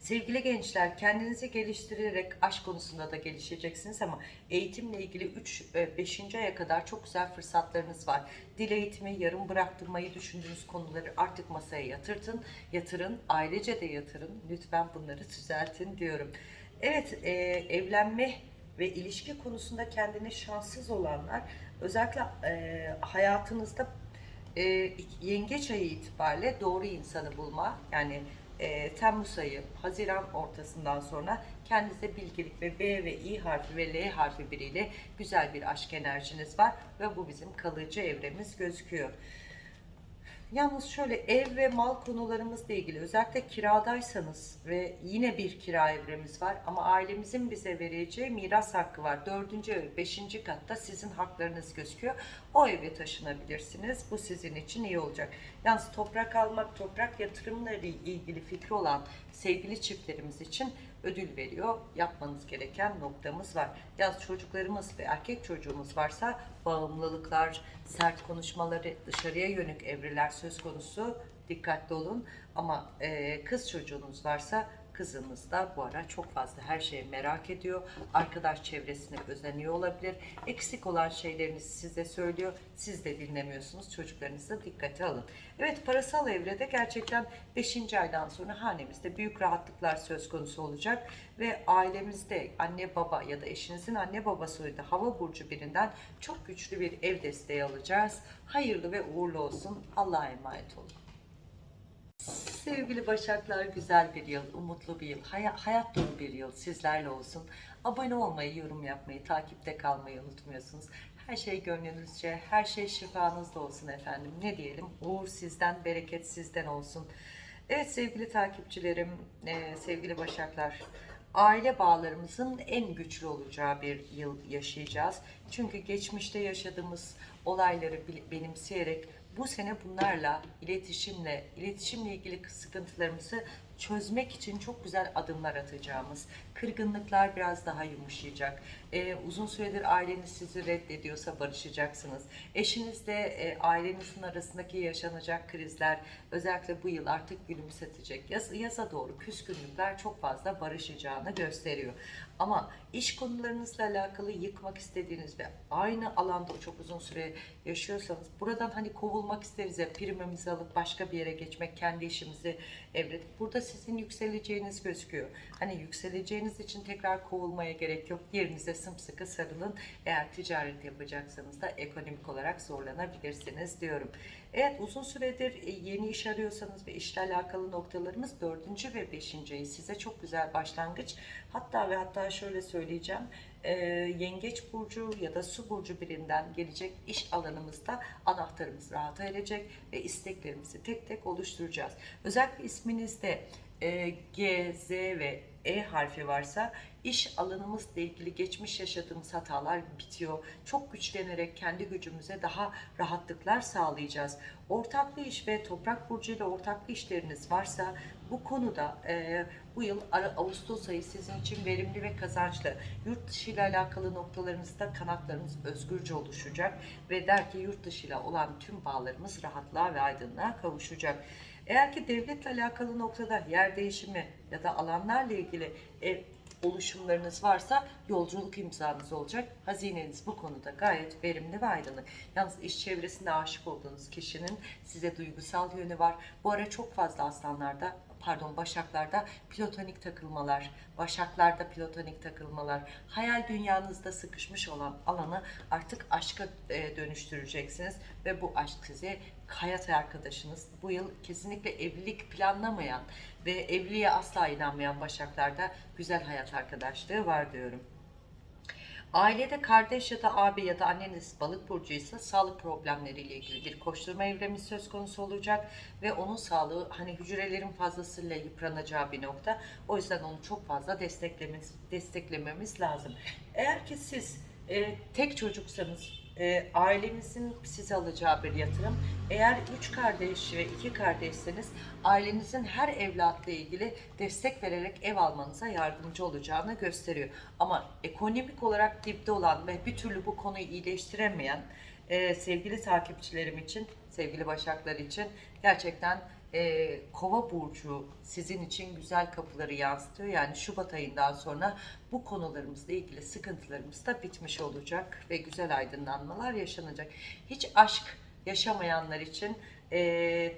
Sevgili gençler kendinizi geliştirerek aşk konusunda da gelişeceksiniz ama eğitimle ilgili 3-5. aya kadar çok güzel fırsatlarınız var. Dil eğitimi, yarım bıraktırmayı düşündüğünüz konuları artık masaya yatırtın, yatırın, ailece de yatırın. Lütfen bunları düzeltin diyorum. Evet, e, evlenme ve ilişki konusunda kendini şanssız olanlar özellikle e, hayatınızda e, yengeç ayı itibariyle doğru insanı bulma yani Temmuz ayı, Haziran ortasından sonra kendinize bilgelik ve B ve İ harfi ve L harfi biriyle güzel bir aşk enerjiniz var ve bu bizim kalıcı evremiz gözüküyor. Yalnız şöyle ev ve mal konularımızla ilgili özellikle kiradaysanız ve yine bir kira evremiz var ama ailemizin bize vereceği miras hakkı var. Dördüncü ev, beşinci katta sizin haklarınız gözüküyor. O eve taşınabilirsiniz. Bu sizin için iyi olacak. Yalnız toprak almak, toprak yatırımları ilgili fikri olan sevgili çiftlerimiz için ödül veriyor. Yapmanız gereken noktamız var. Yaz çocuklarımız ve erkek çocuğumuz varsa bağımlılıklar, sert konuşmaları, dışarıya yönelik evreler söz konusu. Dikkatli olun. Ama e, kız çocuğunuz varsa kızınız da bu ara çok fazla her şeyi merak ediyor. Arkadaş çevresine özeniyor olabilir. Eksik olan şeylerini size söylüyor. Siz de dinlemiyorsunuz. Çocuklarınızı dikkate alın. Evet parasal evrede gerçekten 5. aydan sonra hanemizde büyük rahatlıklar söz konusu olacak ve ailemizde anne baba ya da eşinizin anne babası da hava burcu birinden çok güçlü bir ev desteği alacağız. Hayırlı ve uğurlu olsun. Allah'a emanet olun. Sevgili Başaklar güzel bir yıl, umutlu bir yıl, hay- hayat dolu bir yıl sizlerle olsun. Abone olmayı, yorum yapmayı, takipte kalmayı unutmuyorsunuz. Her şey gönlünüzce, her şey şifanızda olsun efendim. Ne diyelim? Uğur sizden, bereket sizden olsun. Evet sevgili takipçilerim, e, sevgili Başaklar. Aile bağlarımızın en güçlü olacağı bir yıl yaşayacağız. Çünkü geçmişte yaşadığımız olayları benimseyerek Bu sene bunlarla, iletişimle, iletişimle ilgili sıkıntılarımızı çözmek için çok güzel adımlar atacağımız, kırgınlıklar biraz daha yumuşayacak. Ee, uzun süredir aileniz sizi reddediyorsa barışacaksınız. Eşinizle e, ailenizin arasındaki yaşanacak krizler özellikle bu yıl artık gülümsetecek. Yaz, yaza doğru küskünlükler çok fazla barışacağını gösteriyor. Ama iş konularınızla alakalı yıkmak istediğiniz ve aynı alanda çok uzun süre yaşıyorsanız buradan hani kovulmak isteriz ya primimizi alıp başka bir yere geçmek, kendi işimizi evretip burada sizin yükseleceğiniz gözüküyor. Hani yükseleceğiniz için tekrar kovulmaya gerek yok. Yerinize sımsıkı sarılın. Eğer ticaret yapacaksanız da ekonomik olarak zorlanabilirsiniz diyorum. Evet uzun süredir e, yeni iş arıyorsanız ve işle alakalı noktalarımız dördüncü ve beşinci ay size çok güzel başlangıç. Hatta ve hatta şöyle söyleyeceğim. e, yengeç burcu ya da su burcu birinden gelecek iş alanımızda anahtarımız rahat erecek ve isteklerimizi tek tek oluşturacağız. Özellikle isminizde e, G, Z ve E harfi varsa iş alanımızla ilgili geçmiş yaşadığımız hatalar bitiyor. Çok güçlenerek kendi gücümüze daha rahatlıklar sağlayacağız. Ortaklı iş ve toprak burcuyla ortaklı işleriniz varsa bu konuda e, bu yıl Ağustos ayı sizin için verimli ve kazançlı. Yurt dışı ile alakalı noktalarınızda kanatlarınız özgürce oluşacak ve der ki yurt dışı ile olan tüm bağlarımız rahatlığa ve aydınlığa kavuşacak. Eğer ki devletle alakalı noktada yer değişimi ya da alanlarla ilgili ev oluşumlarınız varsa yolculuk imzanız olacak. Hazineniz bu konuda gayet verimli ve aydınlık. Yalnız iş çevresinde aşık olduğunuz kişinin size duygusal yönü var. Bu ara çok fazla aslanlarda pardon başaklarda platonik takılmalar, başaklarda platonik takılmalar, hayal dünyanızda sıkışmış olan alanı artık aşka e, dönüştüreceksiniz ve bu aşk size hayat arkadaşınız. Bu yıl kesinlikle evlilik planlamayan ve evliliğe asla inanmayan başaklarda güzel hayat arkadaşlığı var diyorum. Ailede kardeş ya da abi ya da anneniz balık burcuysa sağlık problemleriyle ilgili bir koşturma evremi söz konusu olacak ve onun sağlığı hani hücrelerin fazlasıyla yıpranacağı bir nokta. O yüzden onu çok fazla desteklememiz, desteklememiz lazım. Eğer ki siz e, tek çocuksanız e, ailenizin size alacağı bir yatırım. Eğer üç kardeş ve iki kardeşseniz ailenizin her evlatla ilgili destek vererek ev almanıza yardımcı olacağını gösteriyor. Ama ekonomik olarak dipte olan ve bir türlü bu konuyu iyileştiremeyen e, sevgili takipçilerim için, sevgili başaklar için gerçekten e, kova burcu sizin için güzel kapıları yansıtıyor. Yani Şubat ayından sonra bu konularımızla ilgili sıkıntılarımız da bitmiş olacak ve güzel aydınlanmalar yaşanacak. Hiç aşk yaşamayanlar için e,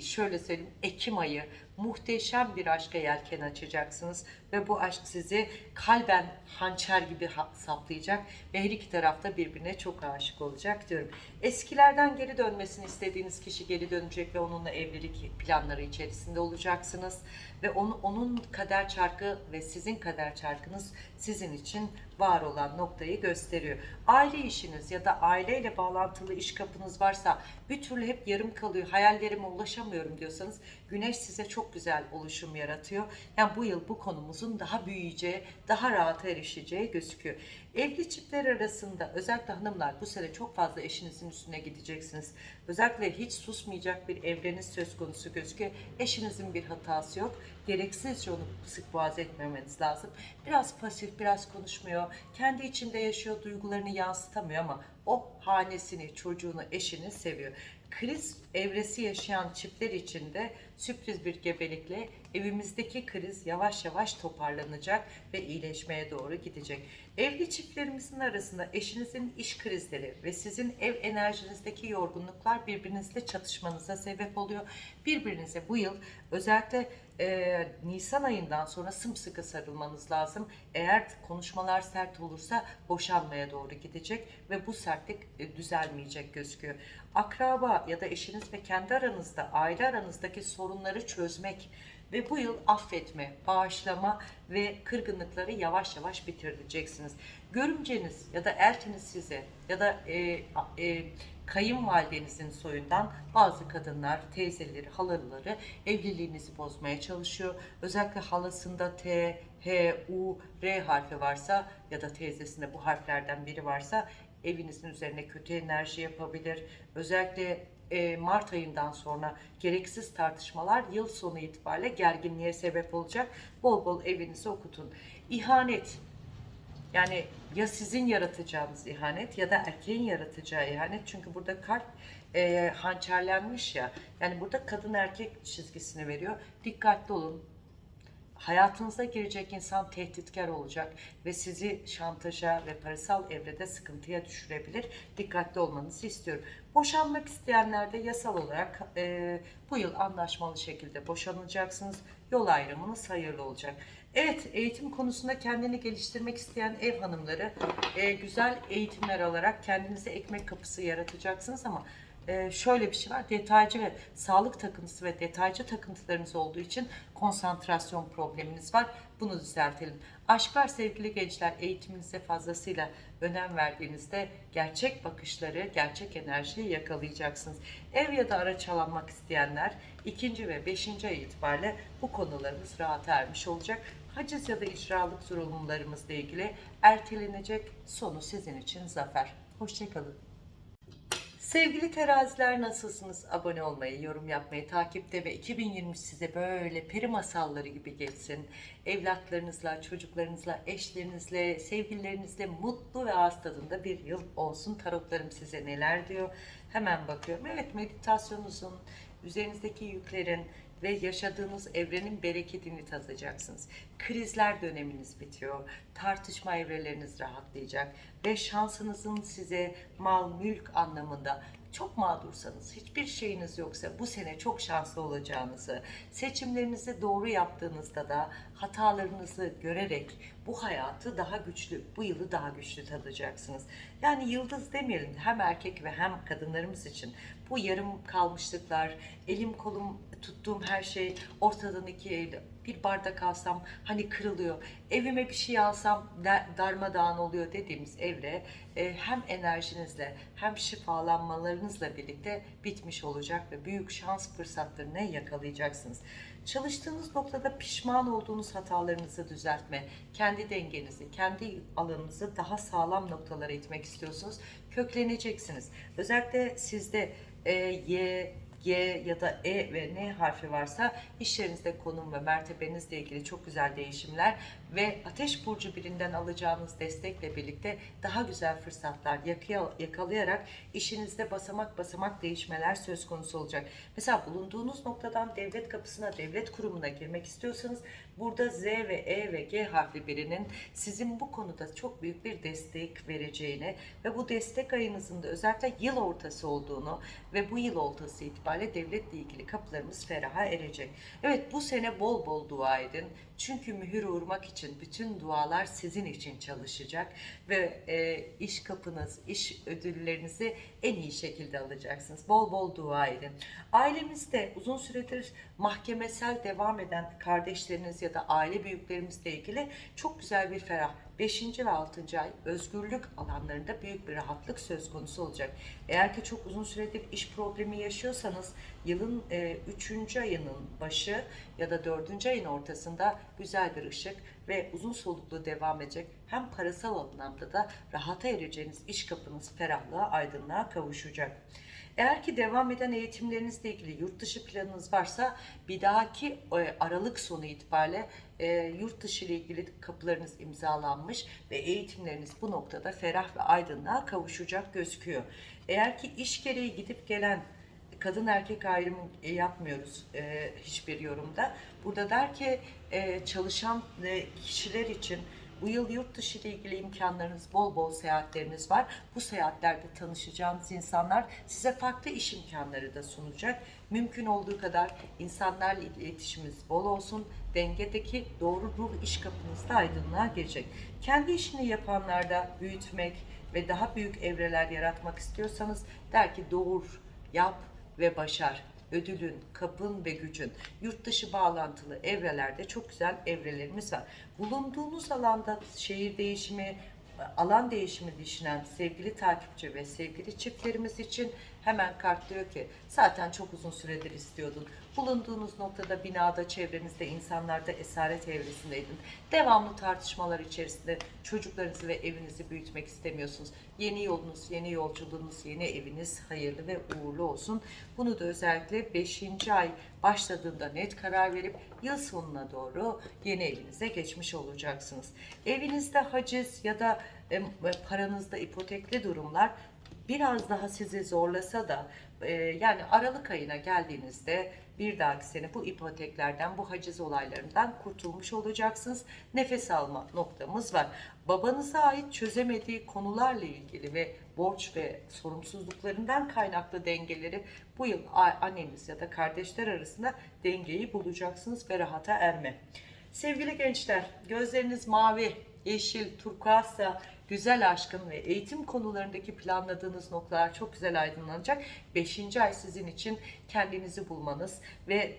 şöyle söyleyeyim Ekim ayı muhteşem bir aşka yelken açacaksınız ve bu aşk sizi kalben hançer gibi saplayacak ve her iki tarafta birbirine çok aşık olacak diyorum. Eskilerden geri dönmesini istediğiniz kişi geri dönecek ve onunla evlilik planları içerisinde olacaksınız ve onu, onun kader çarkı ve sizin kader çarkınız sizin için var olan noktayı gösteriyor. Aile işiniz ya da aileyle bağlantılı iş kapınız varsa bir türlü hep yarım kalıyor, hayallerime ulaşamıyorum diyorsanız Güneş size çok güzel oluşum yaratıyor. Yani bu yıl bu konumuzun daha büyüyeceği, daha rahat erişeceği gözüküyor. Evli çiftler arasında özellikle hanımlar bu sene çok fazla eşinizin üstüne gideceksiniz. Özellikle hiç susmayacak bir evreniz söz konusu gözüküyor. Eşinizin bir hatası yok. Gereksizce onu sık boğaz etmemeniz lazım. Biraz pasif, biraz konuşmuyor. Kendi içinde yaşıyor, duygularını yansıtamıyor ama o hanesini, çocuğunu, eşini seviyor. Kriz evresi yaşayan çiftler için de sürpriz bir gebelikle evimizdeki kriz yavaş yavaş toparlanacak ve iyileşmeye doğru gidecek. Evli çiftlerimizin arasında eşinizin iş krizleri ve sizin ev enerjinizdeki yorgunluklar birbirinizle çatışmanıza sebep oluyor. Birbirinize bu yıl özellikle e, Nisan ayından sonra sımsıkı sarılmanız lazım. Eğer konuşmalar sert olursa boşanmaya doğru gidecek ve bu sertlik e, düzelmeyecek gözüküyor. Akraba ya da eşiniz ve kendi aranızda, aile aranızdaki sorunları çözmek ve bu yıl affetme, bağışlama ve kırgınlıkları yavaş yavaş bitireceksiniz. Görümceniz ya da eltiniz size ya da e, e, kayınvalidenizin soyundan bazı kadınlar, teyzeleri, halaları evliliğinizi bozmaya çalışıyor. Özellikle halasında T, H, U, R harfi varsa ya da teyzesinde bu harflerden biri varsa evinizin üzerine kötü enerji yapabilir. Özellikle e, Mart ayından sonra gereksiz tartışmalar yıl sonu itibariyle gerginliğe sebep olacak. Bol bol evinizi okutun. İhanet yani ya sizin yaratacağınız ihanet ya da erkeğin yaratacağı ihanet. Çünkü burada kalp e, hançerlenmiş ya. Yani burada kadın erkek çizgisini veriyor. Dikkatli olun. Hayatınıza girecek insan tehditkar olacak ve sizi şantaja ve parasal evrede sıkıntıya düşürebilir. Dikkatli olmanızı istiyorum. Boşanmak isteyenler de yasal olarak e, bu yıl anlaşmalı şekilde boşanacaksınız. Yol ayrımınız hayırlı olacak. Evet, eğitim konusunda kendini geliştirmek isteyen ev hanımları e, güzel eğitimler alarak kendinize ekmek kapısı yaratacaksınız ama e, şöyle bir şey var. Detaycı ve sağlık takıntısı ve detaycı takıntılarınız olduğu için konsantrasyon probleminiz var. Bunu düzeltelim. Aşklar sevgili gençler eğitiminize fazlasıyla önem verdiğinizde gerçek bakışları, gerçek enerjiyi yakalayacaksınız. Ev ya da araç almak isteyenler ikinci ve beşinci ay itibariyle bu konularımız rahat ermiş olacak. Haciz ya da icralık sorumlularımızla ilgili ertelenecek sonu sizin için zafer. Hoşçakalın. Sevgili teraziler nasılsınız? Abone olmayı, yorum yapmayı, takipte ve 2020 size böyle peri masalları gibi geçsin. Evlatlarınızla, çocuklarınızla, eşlerinizle, sevgililerinizle mutlu ve ağız tadında bir yıl olsun. Tarotlarım size neler diyor? Hemen bakıyorum. Evet meditasyonunuzun, üzerinizdeki yüklerin ve yaşadığınız evrenin bereketini tadacaksınız. Krizler döneminiz bitiyor. Tartışma evreleriniz rahatlayacak ve şansınızın size mal, mülk anlamında çok mağdursanız, hiçbir şeyiniz yoksa bu sene çok şanslı olacağınızı, seçimlerinizi doğru yaptığınızda da hatalarınızı görerek bu hayatı daha güçlü, bu yılı daha güçlü tadacaksınız. Yani yıldız demeyelim hem erkek ve hem kadınlarımız için bu yarım kalmışlıklar, elim kolum tuttuğum her şey ortadan ikiye bir bardak alsam hani kırılıyor. Evime bir şey alsam da- darmadağın oluyor dediğimiz evre e, hem enerjinizle hem şifalanmalarınızla birlikte bitmiş olacak ve büyük şans fırsatlarını yakalayacaksınız. Çalıştığınız noktada pişman olduğunuz hatalarınızı düzeltme, kendi dengenizi, kendi alanınızı daha sağlam noktalara itmek istiyorsunuz. Kökleneceksiniz. Özellikle sizde e, Y, G ya da E ve N harfi varsa iş yerinizde konum ve mertebenizle ilgili çok güzel değişimler ve Ateş Burcu birinden alacağınız destekle birlikte daha güzel fırsatlar yakalayarak işinizde basamak basamak değişmeler söz konusu olacak. Mesela bulunduğunuz noktadan devlet kapısına, devlet kurumuna girmek istiyorsanız burada Z ve E ve G harfli birinin sizin bu konuda çok büyük bir destek vereceğini ve bu destek ayınızın da özellikle yıl ortası olduğunu ve bu yıl ortası itibariyle devletle ilgili kapılarımız feraha erecek. Evet bu sene bol bol dua edin. Çünkü mühür vurmak için bütün dualar sizin için çalışacak ve e, iş kapınız, iş ödüllerinizi en iyi şekilde alacaksınız. Bol bol dua edin. Ailemizde uzun süredir mahkemesel devam eden kardeşleriniz ya da aile büyüklerimizle ilgili çok güzel bir ferah 5. ve 6. ay özgürlük alanlarında büyük bir rahatlık söz konusu olacak. Eğer ki çok uzun süredir iş problemi yaşıyorsanız yılın 3. ayının başı ya da 4. ayın ortasında güzel bir ışık ve uzun soluklu devam edecek hem parasal anlamda da rahata ereceğiniz iş kapınız ferahlığa, aydınlığa kavuşacak. Eğer ki devam eden eğitimlerinizle ilgili yurt dışı planınız varsa bir dahaki e, Aralık sonu itibariyle e, yurt dışı ile ilgili kapılarınız imzalanmış ve eğitimleriniz bu noktada ferah ve aydınlığa kavuşacak gözüküyor. Eğer ki iş gereği gidip gelen kadın erkek ayrımı e, yapmıyoruz hiçbir yorumda. Burada der ki çalışan kişiler için bu yıl yurt dışı ile ilgili imkanlarınız bol bol seyahatleriniz var. Bu seyahatlerde tanışacağınız insanlar size farklı iş imkanları da sunacak. Mümkün olduğu kadar insanlarla iletişimimiz bol olsun. Dengedeki doğru ruh iş kapınızda aydınlığa girecek. Kendi işini yapanlarda büyütmek ve daha büyük evreler yaratmak istiyorsanız der ki doğur, yap ve başar. Ödülün, kapın ve gücün yurt dışı bağlantılı evrelerde çok güzel evrelerimiz var. Bulunduğunuz alanda şehir değişimi, alan değişimi düşünen sevgili takipçi ve sevgili çiftlerimiz için Hemen kart diyor ki zaten çok uzun süredir istiyordun. Bulunduğunuz noktada binada, çevrenizde, insanlarda esaret evresindeydin. Devamlı tartışmalar içerisinde çocuklarınızı ve evinizi büyütmek istemiyorsunuz. Yeni yolunuz, yeni yolculuğunuz, yeni eviniz hayırlı ve uğurlu olsun. Bunu da özellikle 5. ay başladığında net karar verip yıl sonuna doğru yeni evinize geçmiş olacaksınız. Evinizde haciz ya da paranızda ipotekli durumlar biraz daha sizi zorlasa da e, yani Aralık ayına geldiğinizde bir dahaki sene bu ipoteklerden, bu haciz olaylarından kurtulmuş olacaksınız. Nefes alma noktamız var. Babanıza ait çözemediği konularla ilgili ve borç ve sorumsuzluklarından kaynaklı dengeleri bu yıl anneniz ya da kardeşler arasında dengeyi bulacaksınız ve rahata erme. Sevgili gençler, gözleriniz mavi, yeşil, turkuazsa güzel aşkın ve eğitim konularındaki planladığınız noktalar çok güzel aydınlanacak. Beşinci ay sizin için kendinizi bulmanız ve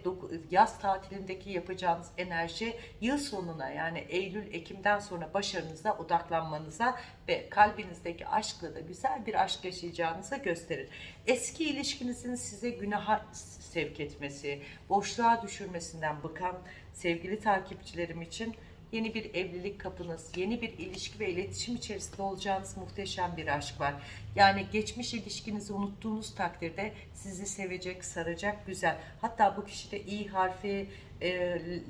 yaz tatilindeki yapacağınız enerji yıl sonuna yani Eylül, Ekim'den sonra başarınıza odaklanmanıza ve kalbinizdeki aşkla da güzel bir aşk yaşayacağınıza gösterir. Eski ilişkinizin size günaha sevk etmesi, boşluğa düşürmesinden bıkan sevgili takipçilerim için yeni bir evlilik kapınız, yeni bir ilişki ve iletişim içerisinde olacağınız muhteşem bir aşk var. Yani geçmiş ilişkinizi unuttuğunuz takdirde sizi sevecek, saracak, güzel. Hatta bu kişide İ harfi, e,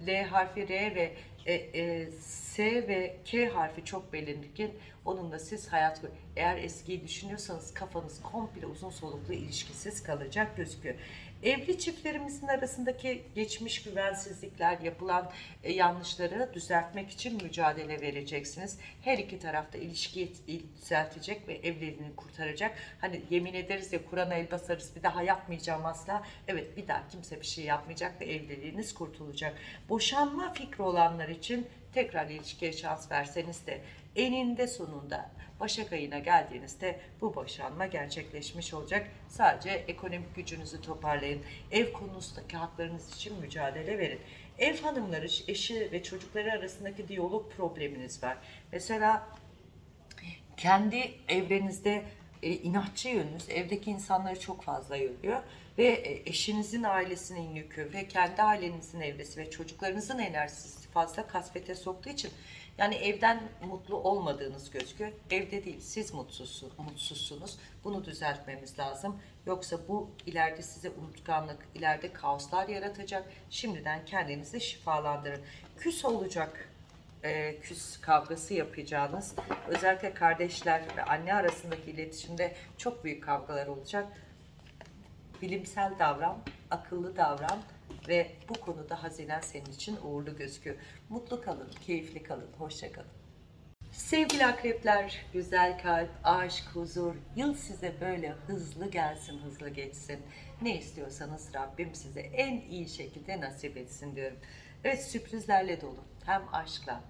L harfi, R ve e, e, S ve K harfi çok belirgin. Onunla siz hayat eğer eskiyi düşünüyorsanız kafanız komple uzun soluklu ilişkisiz kalacak gözüküyor. Evli çiftlerimizin arasındaki geçmiş güvensizlikler, yapılan e, yanlışları düzeltmek için mücadele vereceksiniz. Her iki tarafta ilişkiyi düzeltecek ve evliliğini kurtaracak. Hani yemin ederiz ya Kur'an'a el basarız bir daha yapmayacağım asla. Evet bir daha kimse bir şey yapmayacak ve evliliğiniz kurtulacak. Boşanma fikri olanlar için tekrar ilişkiye şans verseniz de eninde sonunda Başak ayına geldiğinizde bu boşanma gerçekleşmiş olacak. Sadece ekonomik gücünüzü toparlayın. Ev konusundaki haklarınız için mücadele verin. Ev hanımları, eşi ve çocukları arasındaki diyalog probleminiz var. Mesela kendi evrenizde e, inatçı yönünüz evdeki insanları çok fazla yoruyor ve e, eşinizin ailesinin yükü ve kendi ailenizin evresi ve çocuklarınızın enerjisi fazla kasvete soktuğu için yani evden mutlu olmadığınız gözüküyor. Evde değil, siz mutsuzsunuz, mutsuzsunuz. Bunu düzeltmemiz lazım. Yoksa bu ileride size unutkanlık, ileride kaoslar yaratacak. Şimdiden kendinizi şifalandırın. Küs olacak e, küs kavgası yapacağınız, özellikle kardeşler ve anne arasındaki iletişimde çok büyük kavgalar olacak. Bilimsel davran, akıllı davran ve bu konuda hazinen senin için uğurlu gözüküyor. Mutlu kalın, keyifli kalın, hoşça kalın. Sevgili akrepler, güzel kalp, aşk, huzur, yıl size böyle hızlı gelsin, hızlı geçsin. Ne istiyorsanız Rabbim size en iyi şekilde nasip etsin diyorum. Evet sürprizlerle dolu, hem aşkla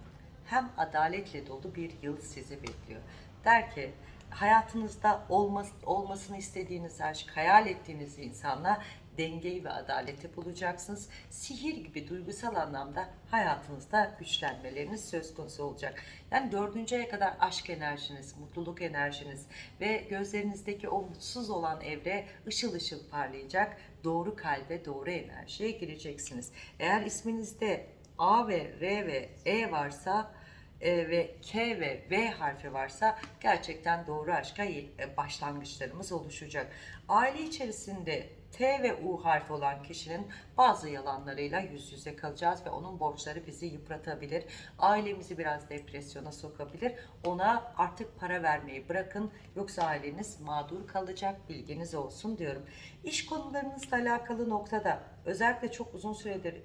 hem adaletle dolu bir yıl sizi bekliyor. Der ki hayatınızda olmas olmasını istediğiniz aşk, hayal ettiğiniz insanla dengeyi ve adaleti bulacaksınız. Sihir gibi duygusal anlamda hayatınızda güçlenmeleriniz söz konusu olacak. Yani dördüncü aya kadar aşk enerjiniz, mutluluk enerjiniz ve gözlerinizdeki o mutsuz olan evre ışıl ışıl parlayacak. Doğru kalbe, doğru enerjiye gireceksiniz. Eğer isminizde A ve R ve E varsa e, ve K ve V harfi varsa gerçekten doğru aşka e, başlangıçlarımız oluşacak. Aile içerisinde T ve U harfi olan kişinin bazı yalanlarıyla yüz yüze kalacağız ve onun borçları bizi yıpratabilir. Ailemizi biraz depresyona sokabilir. Ona artık para vermeyi bırakın yoksa aileniz mağdur kalacak bilginiz olsun diyorum. İş konularınızla alakalı noktada özellikle çok uzun süredir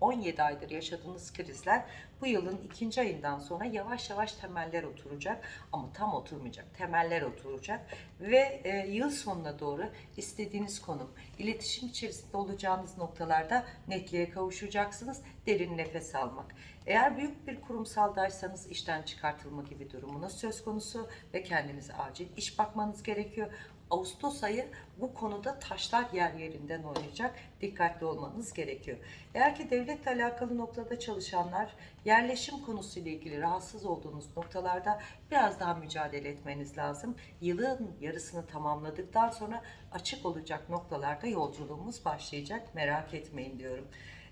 17 aydır yaşadığınız krizler bu yılın ikinci ayından sonra yavaş yavaş temeller oturacak ama tam oturmayacak. Temeller oturacak ve e, yıl sonuna doğru istediğiniz konum, iletişim içerisinde olacağınız noktalarda netliğe kavuşacaksınız. Derin nefes almak. Eğer büyük bir kurumsaldaysanız işten çıkartılma gibi durumunuz söz konusu ve kendinize acil iş bakmanız gerekiyor. Ağustos ayı bu konuda taşlar yer yerinden oynayacak. Dikkatli olmanız gerekiyor. Eğer ki devletle alakalı noktada çalışanlar yerleşim konusuyla ilgili rahatsız olduğunuz noktalarda biraz daha mücadele etmeniz lazım. Yılın yarısını tamamladıktan sonra açık olacak noktalarda yolculuğumuz başlayacak. Merak etmeyin diyorum.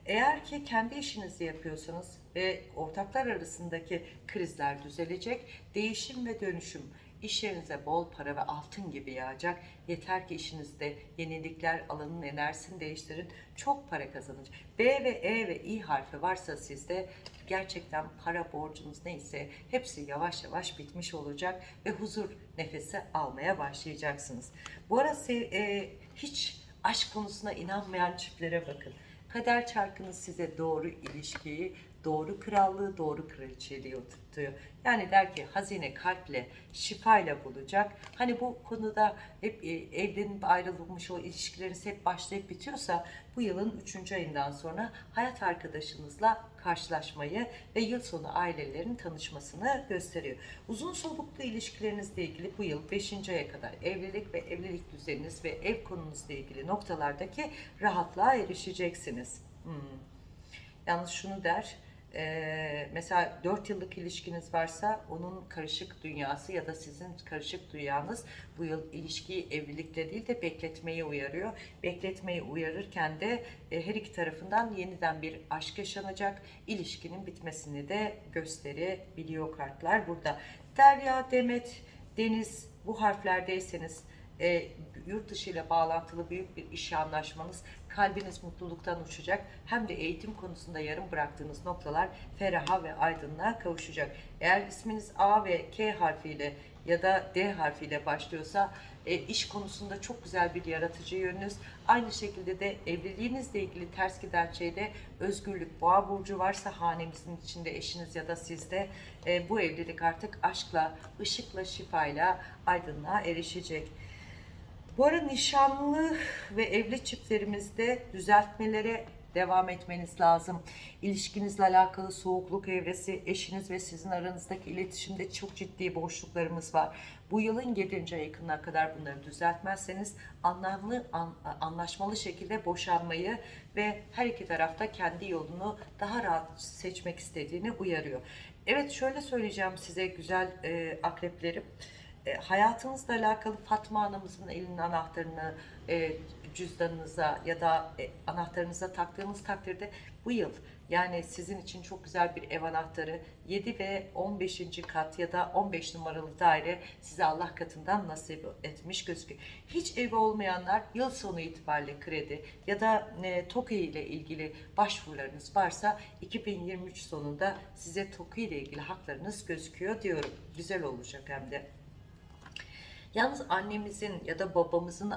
Eğer ki kendi işinizi yapıyorsanız ve ortaklar arasındaki krizler düzelecek, değişim ve dönüşüm iş yerinize bol para ve altın gibi yağacak. Yeter ki işinizde yenilikler alanın enerjisini değiştirin. Çok para kazanacak. B ve E ve İ harfi varsa sizde gerçekten para borcunuz neyse hepsi yavaş yavaş bitmiş olacak ve huzur nefesi almaya başlayacaksınız. Bu sev- e, hiç aşk konusuna inanmayan çiftlere bakın. Kader çarkınız size doğru ilişkiyi, doğru krallığı, doğru kraliçeliği oturtuyor. Yani der ki hazine kalple, şifayla bulacak. Hani bu konuda hep e, evlenip ayrılmış o ilişkileriniz hep başlayıp bitiyorsa bu yılın 3. ayından sonra hayat arkadaşınızla karşılaşmayı ve yıl sonu ailelerin tanışmasını gösteriyor. Uzun soluklu ilişkilerinizle ilgili bu yıl 5. aya kadar evlilik ve evlilik düzeniniz ve ev konunuzla ilgili noktalardaki rahatlığa erişeceksiniz. Hmm. Yalnız şunu der, e, mesela 4 yıllık ilişkiniz varsa onun karışık dünyası ya da sizin karışık dünyanız bu yıl ilişkiyi evlilikle değil de bekletmeyi uyarıyor. Bekletmeyi uyarırken de e, her iki tarafından yeniden bir aşk yaşanacak. İlişkinin bitmesini de gösterebiliyor kartlar burada. Derya, Demet, Deniz bu harflerdeyseniz e, yurt dışı ile bağlantılı büyük bir iş anlaşmanız kalbiniz mutluluktan uçacak. Hem de eğitim konusunda yarım bıraktığınız noktalar feraha ve aydınlığa kavuşacak. Eğer isminiz A ve K harfiyle ya da D harfiyle başlıyorsa e, iş konusunda çok güzel bir yaratıcı yönünüz. Aynı şekilde de evliliğinizle ilgili ters giden şeyde özgürlük, boğa burcu varsa hanemizin içinde eşiniz ya da sizde e, bu evlilik artık aşkla, ışıkla, şifayla aydınlığa erişecek. Bu ara nişanlı ve evli çiftlerimizde düzeltmelere devam etmeniz lazım. İlişkinizle alakalı soğukluk evresi, eşiniz ve sizin aranızdaki iletişimde çok ciddi boşluklarımız var. Bu yılın 7. ayına kadar bunları düzeltmezseniz anlamlı, an- anlaşmalı şekilde boşanmayı ve her iki tarafta kendi yolunu daha rahat seçmek istediğini uyarıyor. Evet şöyle söyleyeceğim size güzel e, akreplerim e, hayatınızla alakalı Fatma Anamızın elinin anahtarını e, cüzdanınıza ya da e, anahtarınıza taktığınız takdirde bu yıl yani sizin için çok güzel bir ev anahtarı 7 ve 15. kat ya da 15 numaralı daire size Allah katından nasip etmiş gözüküyor. Hiç evi olmayanlar yıl sonu itibariyle kredi ya da e, TOKİ ile ilgili başvurularınız varsa 2023 sonunda size TOKİ ile ilgili haklarınız gözüküyor diyorum. Güzel olacak hem de. Yalnız annemizin ya da babamızın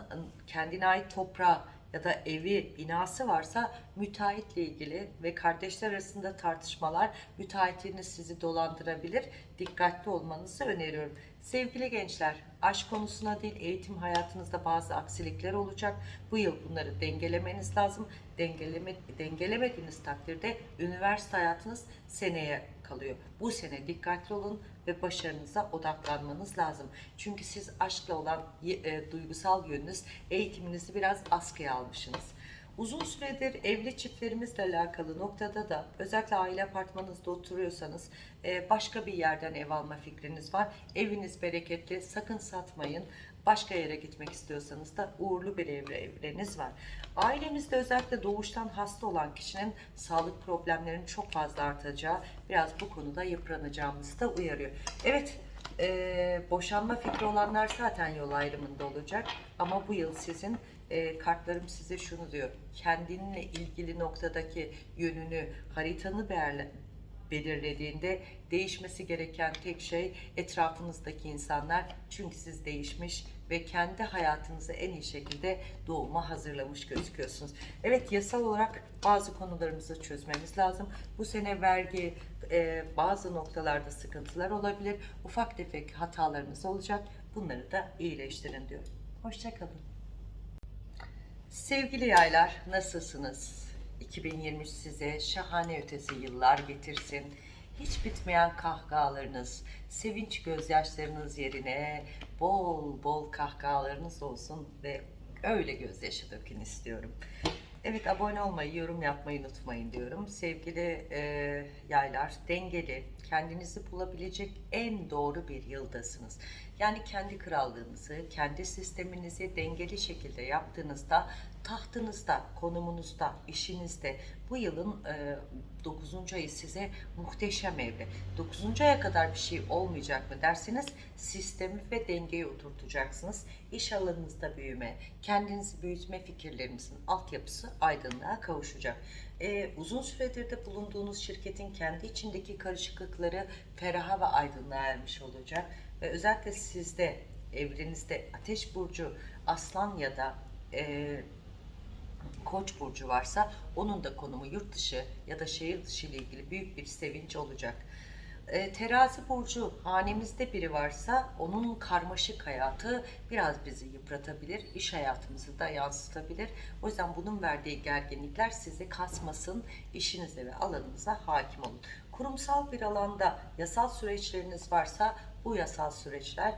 kendine ait toprağı ya da evi, binası varsa müteahhitle ilgili ve kardeşler arasında tartışmalar müteahhitiniz sizi dolandırabilir. Dikkatli olmanızı öneriyorum. Sevgili gençler, aşk konusuna değil eğitim hayatınızda bazı aksilikler olacak. Bu yıl bunları dengelemeniz lazım. Dengeleme, dengelemediğiniz takdirde üniversite hayatınız seneye kalıyor. Bu sene dikkatli olun ve başarınıza odaklanmanız lazım. Çünkü siz aşkla olan e, duygusal yönünüz, eğitiminizi biraz askıya almışsınız. Uzun süredir evli çiftlerimizle alakalı noktada da özellikle aile apartmanınızda oturuyorsanız e, başka bir yerden ev alma fikriniz var. Eviniz bereketli, sakın satmayın. Başka yere gitmek istiyorsanız da uğurlu bir evre evreniz var. Ailemizde özellikle doğuştan hasta olan kişinin sağlık problemlerinin çok fazla artacağı, biraz bu konuda yıpranacağımızı da uyarıyor. Evet, e, boşanma fikri olanlar zaten yol ayrımında olacak. Ama bu yıl sizin e, kartlarım size şunu diyor. Kendinle ilgili noktadaki yönünü, haritanı belirle, belirlediğinde değişmesi gereken tek şey etrafınızdaki insanlar. Çünkü siz değişmiş ve kendi hayatınızı en iyi şekilde doğuma hazırlamış gözüküyorsunuz. Evet yasal olarak bazı konularımızı çözmemiz lazım. Bu sene vergi e, bazı noktalarda sıkıntılar olabilir. Ufak tefek hatalarınız olacak. Bunları da iyileştirin diyor. Hoşçakalın. Sevgili yaylar nasılsınız? 2023 size şahane ötesi yıllar getirsin. hiç bitmeyen kahkahalarınız, sevinç gözyaşlarınız yerine bol bol kahkahalarınız olsun ve öyle gözyaşı dökün istiyorum. Evet abone olmayı, yorum yapmayı unutmayın diyorum. Sevgili e, yaylar, dengeli, kendinizi bulabilecek en doğru bir yıldasınız. Yani kendi krallığınızı, kendi sisteminizi dengeli şekilde yaptığınızda tahtınızda, konumunuzda, işinizde bu yılın e, 9. ayı size muhteşem evre. 9. aya kadar bir şey olmayacak mı derseniz sistemi ve dengeyi oturtacaksınız. İş alanınızda büyüme, kendinizi büyütme fikirlerimizin altyapısı aydınlığa kavuşacak. E, uzun süredir de bulunduğunuz şirketin kendi içindeki karışıklıkları feraha ve aydınlığa ermiş olacak. Ve özellikle sizde, evrenizde ateş burcu, aslan ya da e, Koç burcu varsa onun da konumu yurt dışı ya da şehir dışı ile ilgili büyük bir sevinç olacak. E, terazi burcu hanemizde biri varsa onun karmaşık hayatı biraz bizi yıpratabilir, iş hayatımızı da yansıtabilir. O yüzden bunun verdiği gerginlikler sizi kasmasın, işinize ve alanınıza hakim olun. Kurumsal bir alanda yasal süreçleriniz varsa bu yasal süreçler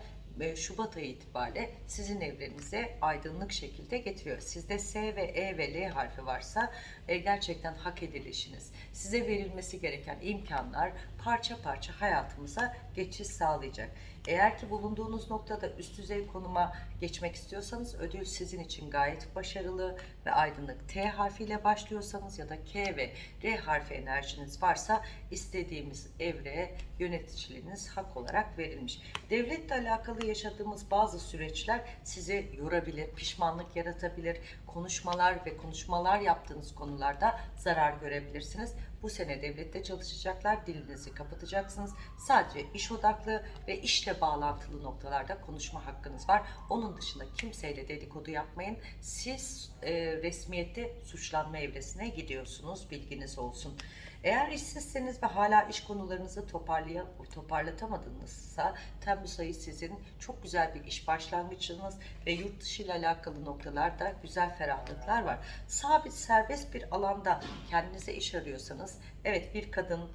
Şubat ayı itibariyle sizin evlerinize aydınlık şekilde getiriyor. Sizde S ve E ve L harfi varsa e, gerçekten hak edilişiniz, size verilmesi gereken imkanlar parça parça hayatımıza geçiş sağlayacak. Eğer ki bulunduğunuz noktada üst düzey konuma geçmek istiyorsanız ödül sizin için gayet başarılı ve aydınlık. T harfiyle başlıyorsanız ya da K ve R harfi enerjiniz varsa istediğimiz evreye yöneticiliğiniz hak olarak verilmiş. Devletle alakalı yaşadığımız bazı süreçler sizi yorabilir, pişmanlık yaratabilir, konuşmalar ve konuşmalar yaptığınız konularda zarar görebilirsiniz. Bu sene devlette çalışacaklar, dilinizi kapatacaksınız. Sadece iş odaklı ve işle bağlantılı noktalarda konuşma hakkınız var. Onun dışında kimseyle dedikodu yapmayın. Siz e, resmiyette suçlanma evresine gidiyorsunuz, bilginiz olsun. Eğer işsizseniz ve hala iş konularınızı toparlaya, toparlatamadınızsa Temmuz ayı sizin çok güzel bir iş başlangıcınız ve yurt dışı ile alakalı noktalarda güzel ferahlıklar var. Sabit serbest bir alanda kendinize iş arıyorsanız evet bir kadın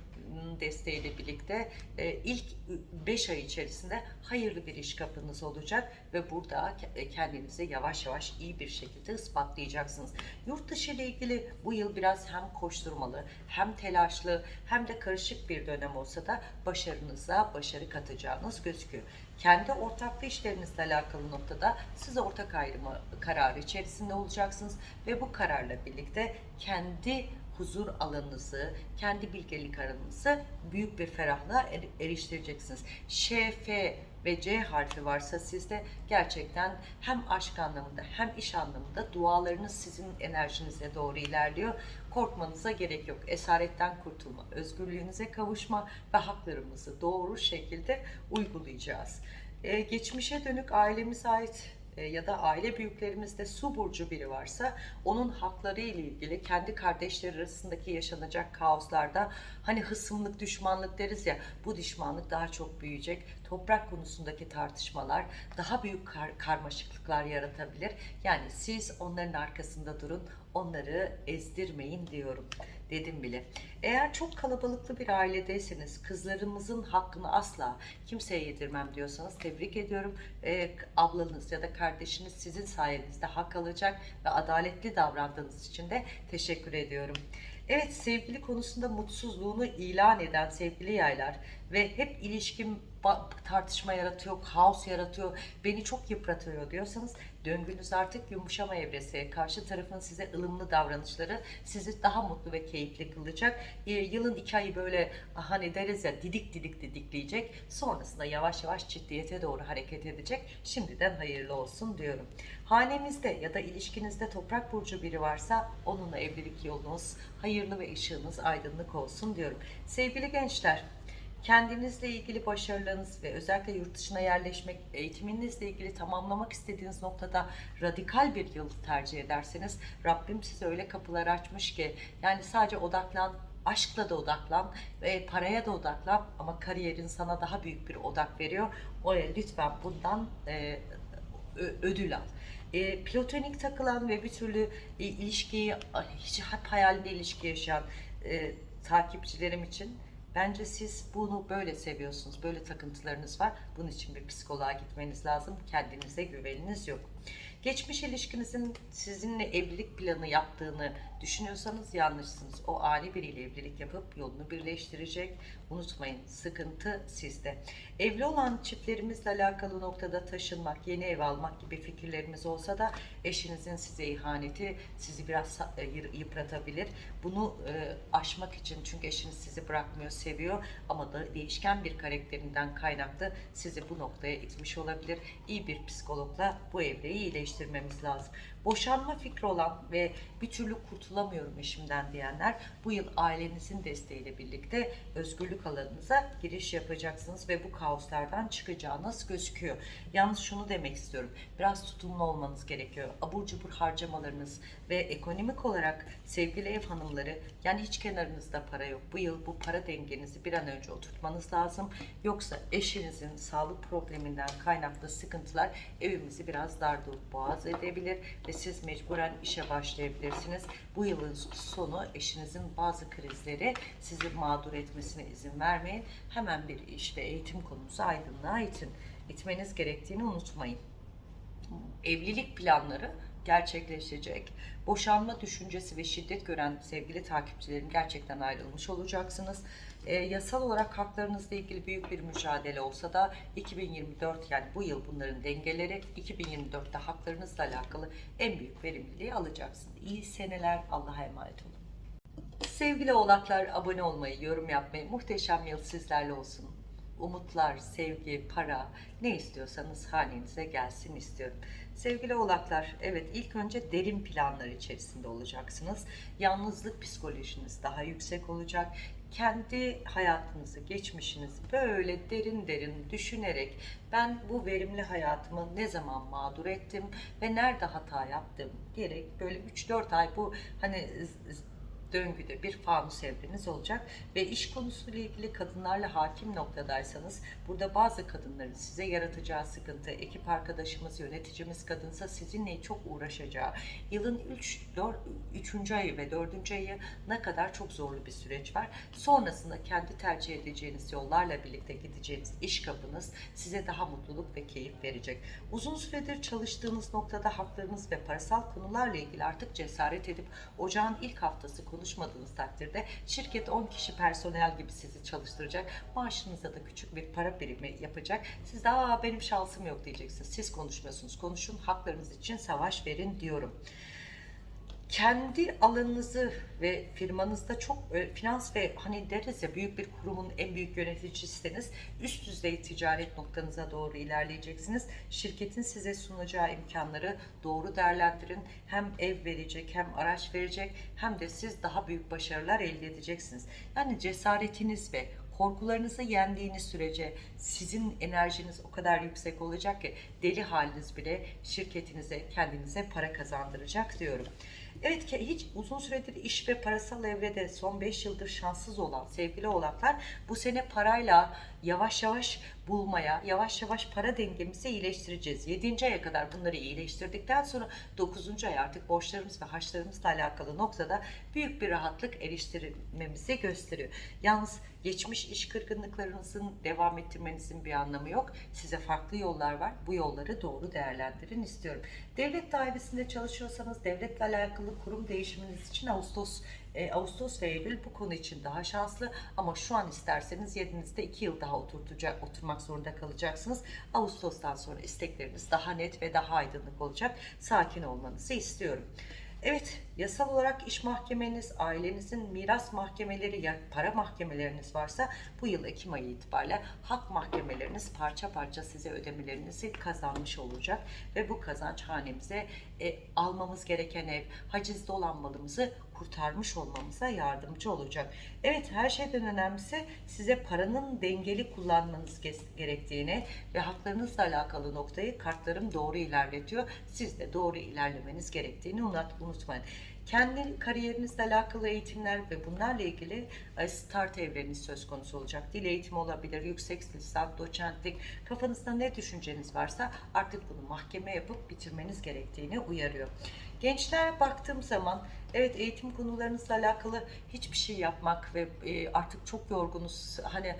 desteğiyle birlikte e, ilk 5 ay içerisinde hayırlı bir iş kapınız olacak ve burada ke- kendinizi yavaş yavaş iyi bir şekilde ispatlayacaksınız. Yurt dışı ile ilgili bu yıl biraz hem koşturmalı, hem telaşlı, hem de karışık bir dönem olsa da başarınıza başarı katacağınız gözüküyor. Kendi ortaklı işlerinizle alakalı noktada siz ortak ayrımı kararı içerisinde olacaksınız ve bu kararla birlikte kendi huzur alanınızı, kendi bilgelik alanınızı büyük bir ferahlığa er- eriştireceksiniz. Ş, F ve C harfi varsa sizde gerçekten hem aşk anlamında hem iş anlamında dualarınız sizin enerjinize doğru ilerliyor. Korkmanıza gerek yok. Esaretten kurtulma, özgürlüğünüze kavuşma ve haklarımızı doğru şekilde uygulayacağız. Ee, geçmişe dönük ailemize ait ya da aile büyüklerimizde su burcu biri varsa onun hakları ile ilgili kendi kardeşleri arasındaki yaşanacak kaoslarda hani hısımlık, düşmanlık deriz ya bu düşmanlık daha çok büyüyecek. Toprak konusundaki tartışmalar daha büyük kar- karmaşıklıklar yaratabilir. Yani siz onların arkasında durun, onları ezdirmeyin diyorum. Dedim bile. Eğer çok kalabalıklı bir ailedeyseniz kızlarımızın hakkını asla kimseye yedirmem diyorsanız tebrik ediyorum. Ee, ablanız ya da kardeşiniz sizin sayenizde hak alacak ve adaletli davrandığınız için de teşekkür ediyorum. Evet sevgili konusunda mutsuzluğunu ilan eden sevgili yaylar ve hep ilişkim tartışma yaratıyor, kaos yaratıyor, beni çok yıpratıyor diyorsanız döngünüz artık yumuşama evresi. Karşı tarafın size ılımlı davranışları sizi daha mutlu ve keyifli kılacak. Ee, yılın iki ayı böyle hani deriz ya didik didik didikleyecek. Sonrasında yavaş yavaş ciddiyete doğru hareket edecek. Şimdiden hayırlı olsun diyorum. Hanemizde ya da ilişkinizde toprak burcu biri varsa onunla evlilik yolunuz hayırlı ve ışığınız aydınlık olsun diyorum. Sevgili gençler, kendinizle ilgili başarılarınız ve özellikle yurt dışına yerleşmek, eğitiminizle ilgili tamamlamak istediğiniz noktada radikal bir yıl tercih ederseniz Rabbim size öyle kapılar açmış ki yani sadece odaklan aşkla da odaklan ve paraya da odaklan ama kariyerin sana daha büyük bir odak veriyor. O lütfen bundan e, ödül al. E, platonik takılan ve bir türlü e, ilişkiyi hiç hep hayalinde ilişki yaşayan e, takipçilerim için Bence siz bunu böyle seviyorsunuz. Böyle takıntılarınız var. Bunun için bir psikoloğa gitmeniz lazım. Kendinize güveniniz yok. Geçmiş ilişkinizin sizinle evlilik planı yaptığını düşünüyorsanız yanlışsınız. O ani biriyle evlilik yapıp yolunu birleştirecek. Unutmayın sıkıntı sizde. Evli olan çiftlerimizle alakalı noktada taşınmak, yeni ev almak gibi fikirlerimiz olsa da eşinizin size ihaneti sizi biraz e, yı- yıpratabilir. Bunu e, aşmak için çünkü eşiniz sizi bırakmıyor, seviyor ama da değişken bir karakterinden kaynaklı sizi bu noktaya itmiş olabilir. İyi bir psikologla bu evreyi iyileştirmemiz lazım. Boşanma fikri olan ve bir türlü kurtulamıyorum eşimden diyenler bu yıl ailenizin desteğiyle birlikte özgürlük alanınıza giriş yapacaksınız ve bu kaoslardan çıkacağınız gözüküyor. Yalnız şunu demek istiyorum. Biraz tutumlu olmanız gerekiyor. Abur cubur harcamalarınız ve ekonomik olarak sevgili ev hanımları yani hiç kenarınızda para yok. Bu yıl bu para dengenizi bir an önce oturtmanız lazım. Yoksa eşinizin sağlık probleminden kaynaklı sıkıntılar evimizi biraz dar boğaz edebilir ve siz mecburen işe başlayabilirsiniz. Bu yılın sonu eşinizin bazı krizleri sizi mağdur etmesine izin vermeyin. Hemen bir iş ve eğitim konusu aydınlığa itin. İtmeniz gerektiğini unutmayın evlilik planları gerçekleşecek. Boşanma düşüncesi ve şiddet gören sevgili takipçilerim gerçekten ayrılmış olacaksınız. Ee, yasal olarak haklarınızla ilgili büyük bir mücadele olsa da 2024 yani bu yıl bunların dengeleri 2024'te haklarınızla alakalı en büyük verimliliği alacaksınız. İyi seneler Allah'a emanet olun. Sevgili oğlaklar abone olmayı, yorum yapmayı, muhteşem yıl sizlerle olsun. Umutlar, sevgi, para ne istiyorsanız hanenize gelsin istiyorum. Sevgili oğlaklar, evet ilk önce derin planlar içerisinde olacaksınız. Yalnızlık psikolojiniz daha yüksek olacak. Kendi hayatınızı, geçmişinizi böyle derin derin düşünerek ben bu verimli hayatımı ne zaman mağdur ettim ve nerede hata yaptım diyerek böyle 3-4 ay bu hani döngüde bir fanus evreniz olacak ve iş konusuyla ilgili kadınlarla hakim noktadaysanız burada bazı kadınların size yaratacağı sıkıntı, ekip arkadaşımız, yöneticimiz kadınsa sizinle çok uğraşacağı, yılın 3, 4, 3. ayı ve 4. ayı ne kadar çok zorlu bir süreç var. Sonrasında kendi tercih edeceğiniz yollarla birlikte gideceğiniz iş kapınız size daha mutluluk ve keyif verecek. Uzun süredir çalıştığınız noktada haklarınız ve parasal konularla ilgili artık cesaret edip ocağın ilk haftası konuşmadığınız takdirde şirket 10 kişi personel gibi sizi çalıştıracak. Maaşınıza da küçük bir para birimi yapacak. Siz de aa benim şansım yok diyeceksiniz. Siz konuşmuyorsunuz. Konuşun haklarınız için savaş verin diyorum kendi alanınızı ve firmanızda çok e, finans ve hani deriz ya büyük bir kurumun en büyük yöneticisiniz. Üst düzey ticaret noktanıza doğru ilerleyeceksiniz. Şirketin size sunacağı imkanları doğru değerlendirin. Hem ev verecek hem araç verecek hem de siz daha büyük başarılar elde edeceksiniz. Yani cesaretiniz ve korkularınızı yendiğiniz sürece sizin enerjiniz o kadar yüksek olacak ki deli haliniz bile şirketinize, kendinize para kazandıracak diyorum. Evet ki hiç uzun süredir iş ve parasal evrede son 5 yıldır şanssız olan sevgili oğlaklar bu sene parayla yavaş yavaş bulmaya, yavaş yavaş para dengemizi iyileştireceğiz. 7. aya kadar bunları iyileştirdikten sonra 9. ay artık borçlarımız ve harçlarımızla alakalı noktada büyük bir rahatlık eriştirmemizi gösteriyor. Yalnız geçmiş iş kırgınlıklarınızın devam ettirmenizin bir anlamı yok. Size farklı yollar var. Bu yolları doğru değerlendirin istiyorum. Devlet dairesinde çalışıyorsanız devletle alakalı kurum değişiminiz için Ağustos e, Ağustos ve Eylül bu konu için daha şanslı ama şu an isterseniz yerinizde 2 yıl daha oturtacak, oturmak zorunda kalacaksınız. Ağustos'tan sonra istekleriniz daha net ve daha aydınlık olacak. Sakin olmanızı istiyorum. Evet, yasal olarak iş mahkemeniz, ailenizin miras mahkemeleri ya para mahkemeleriniz varsa bu yıl Ekim ayı itibariyle hak mahkemeleriniz parça parça size ödemelerinizi kazanmış olacak ve bu kazanç hanemize e, almamız gereken ev, hacizde olan malımızı kurtarmış olmamıza yardımcı olacak. Evet her şeyden önemlisi size paranın dengeli kullanmanız gerektiğini ve haklarınızla alakalı noktayı kartlarım doğru ilerletiyor. Siz de doğru ilerlemeniz gerektiğini unut- unutmayın. Kendi kariyerinizle alakalı eğitimler ve bunlarla ilgili e, start evreniz söz konusu olacak. Dil eğitimi olabilir, yüksek lisans, doçentlik. Kafanızda ne düşünceniz varsa artık bunu mahkeme yapıp bitirmeniz gerektiğini uyarıyor. Gençler baktığım zaman evet eğitim konularınızla alakalı hiçbir şey yapmak ve e, artık çok yorgunuz. Hani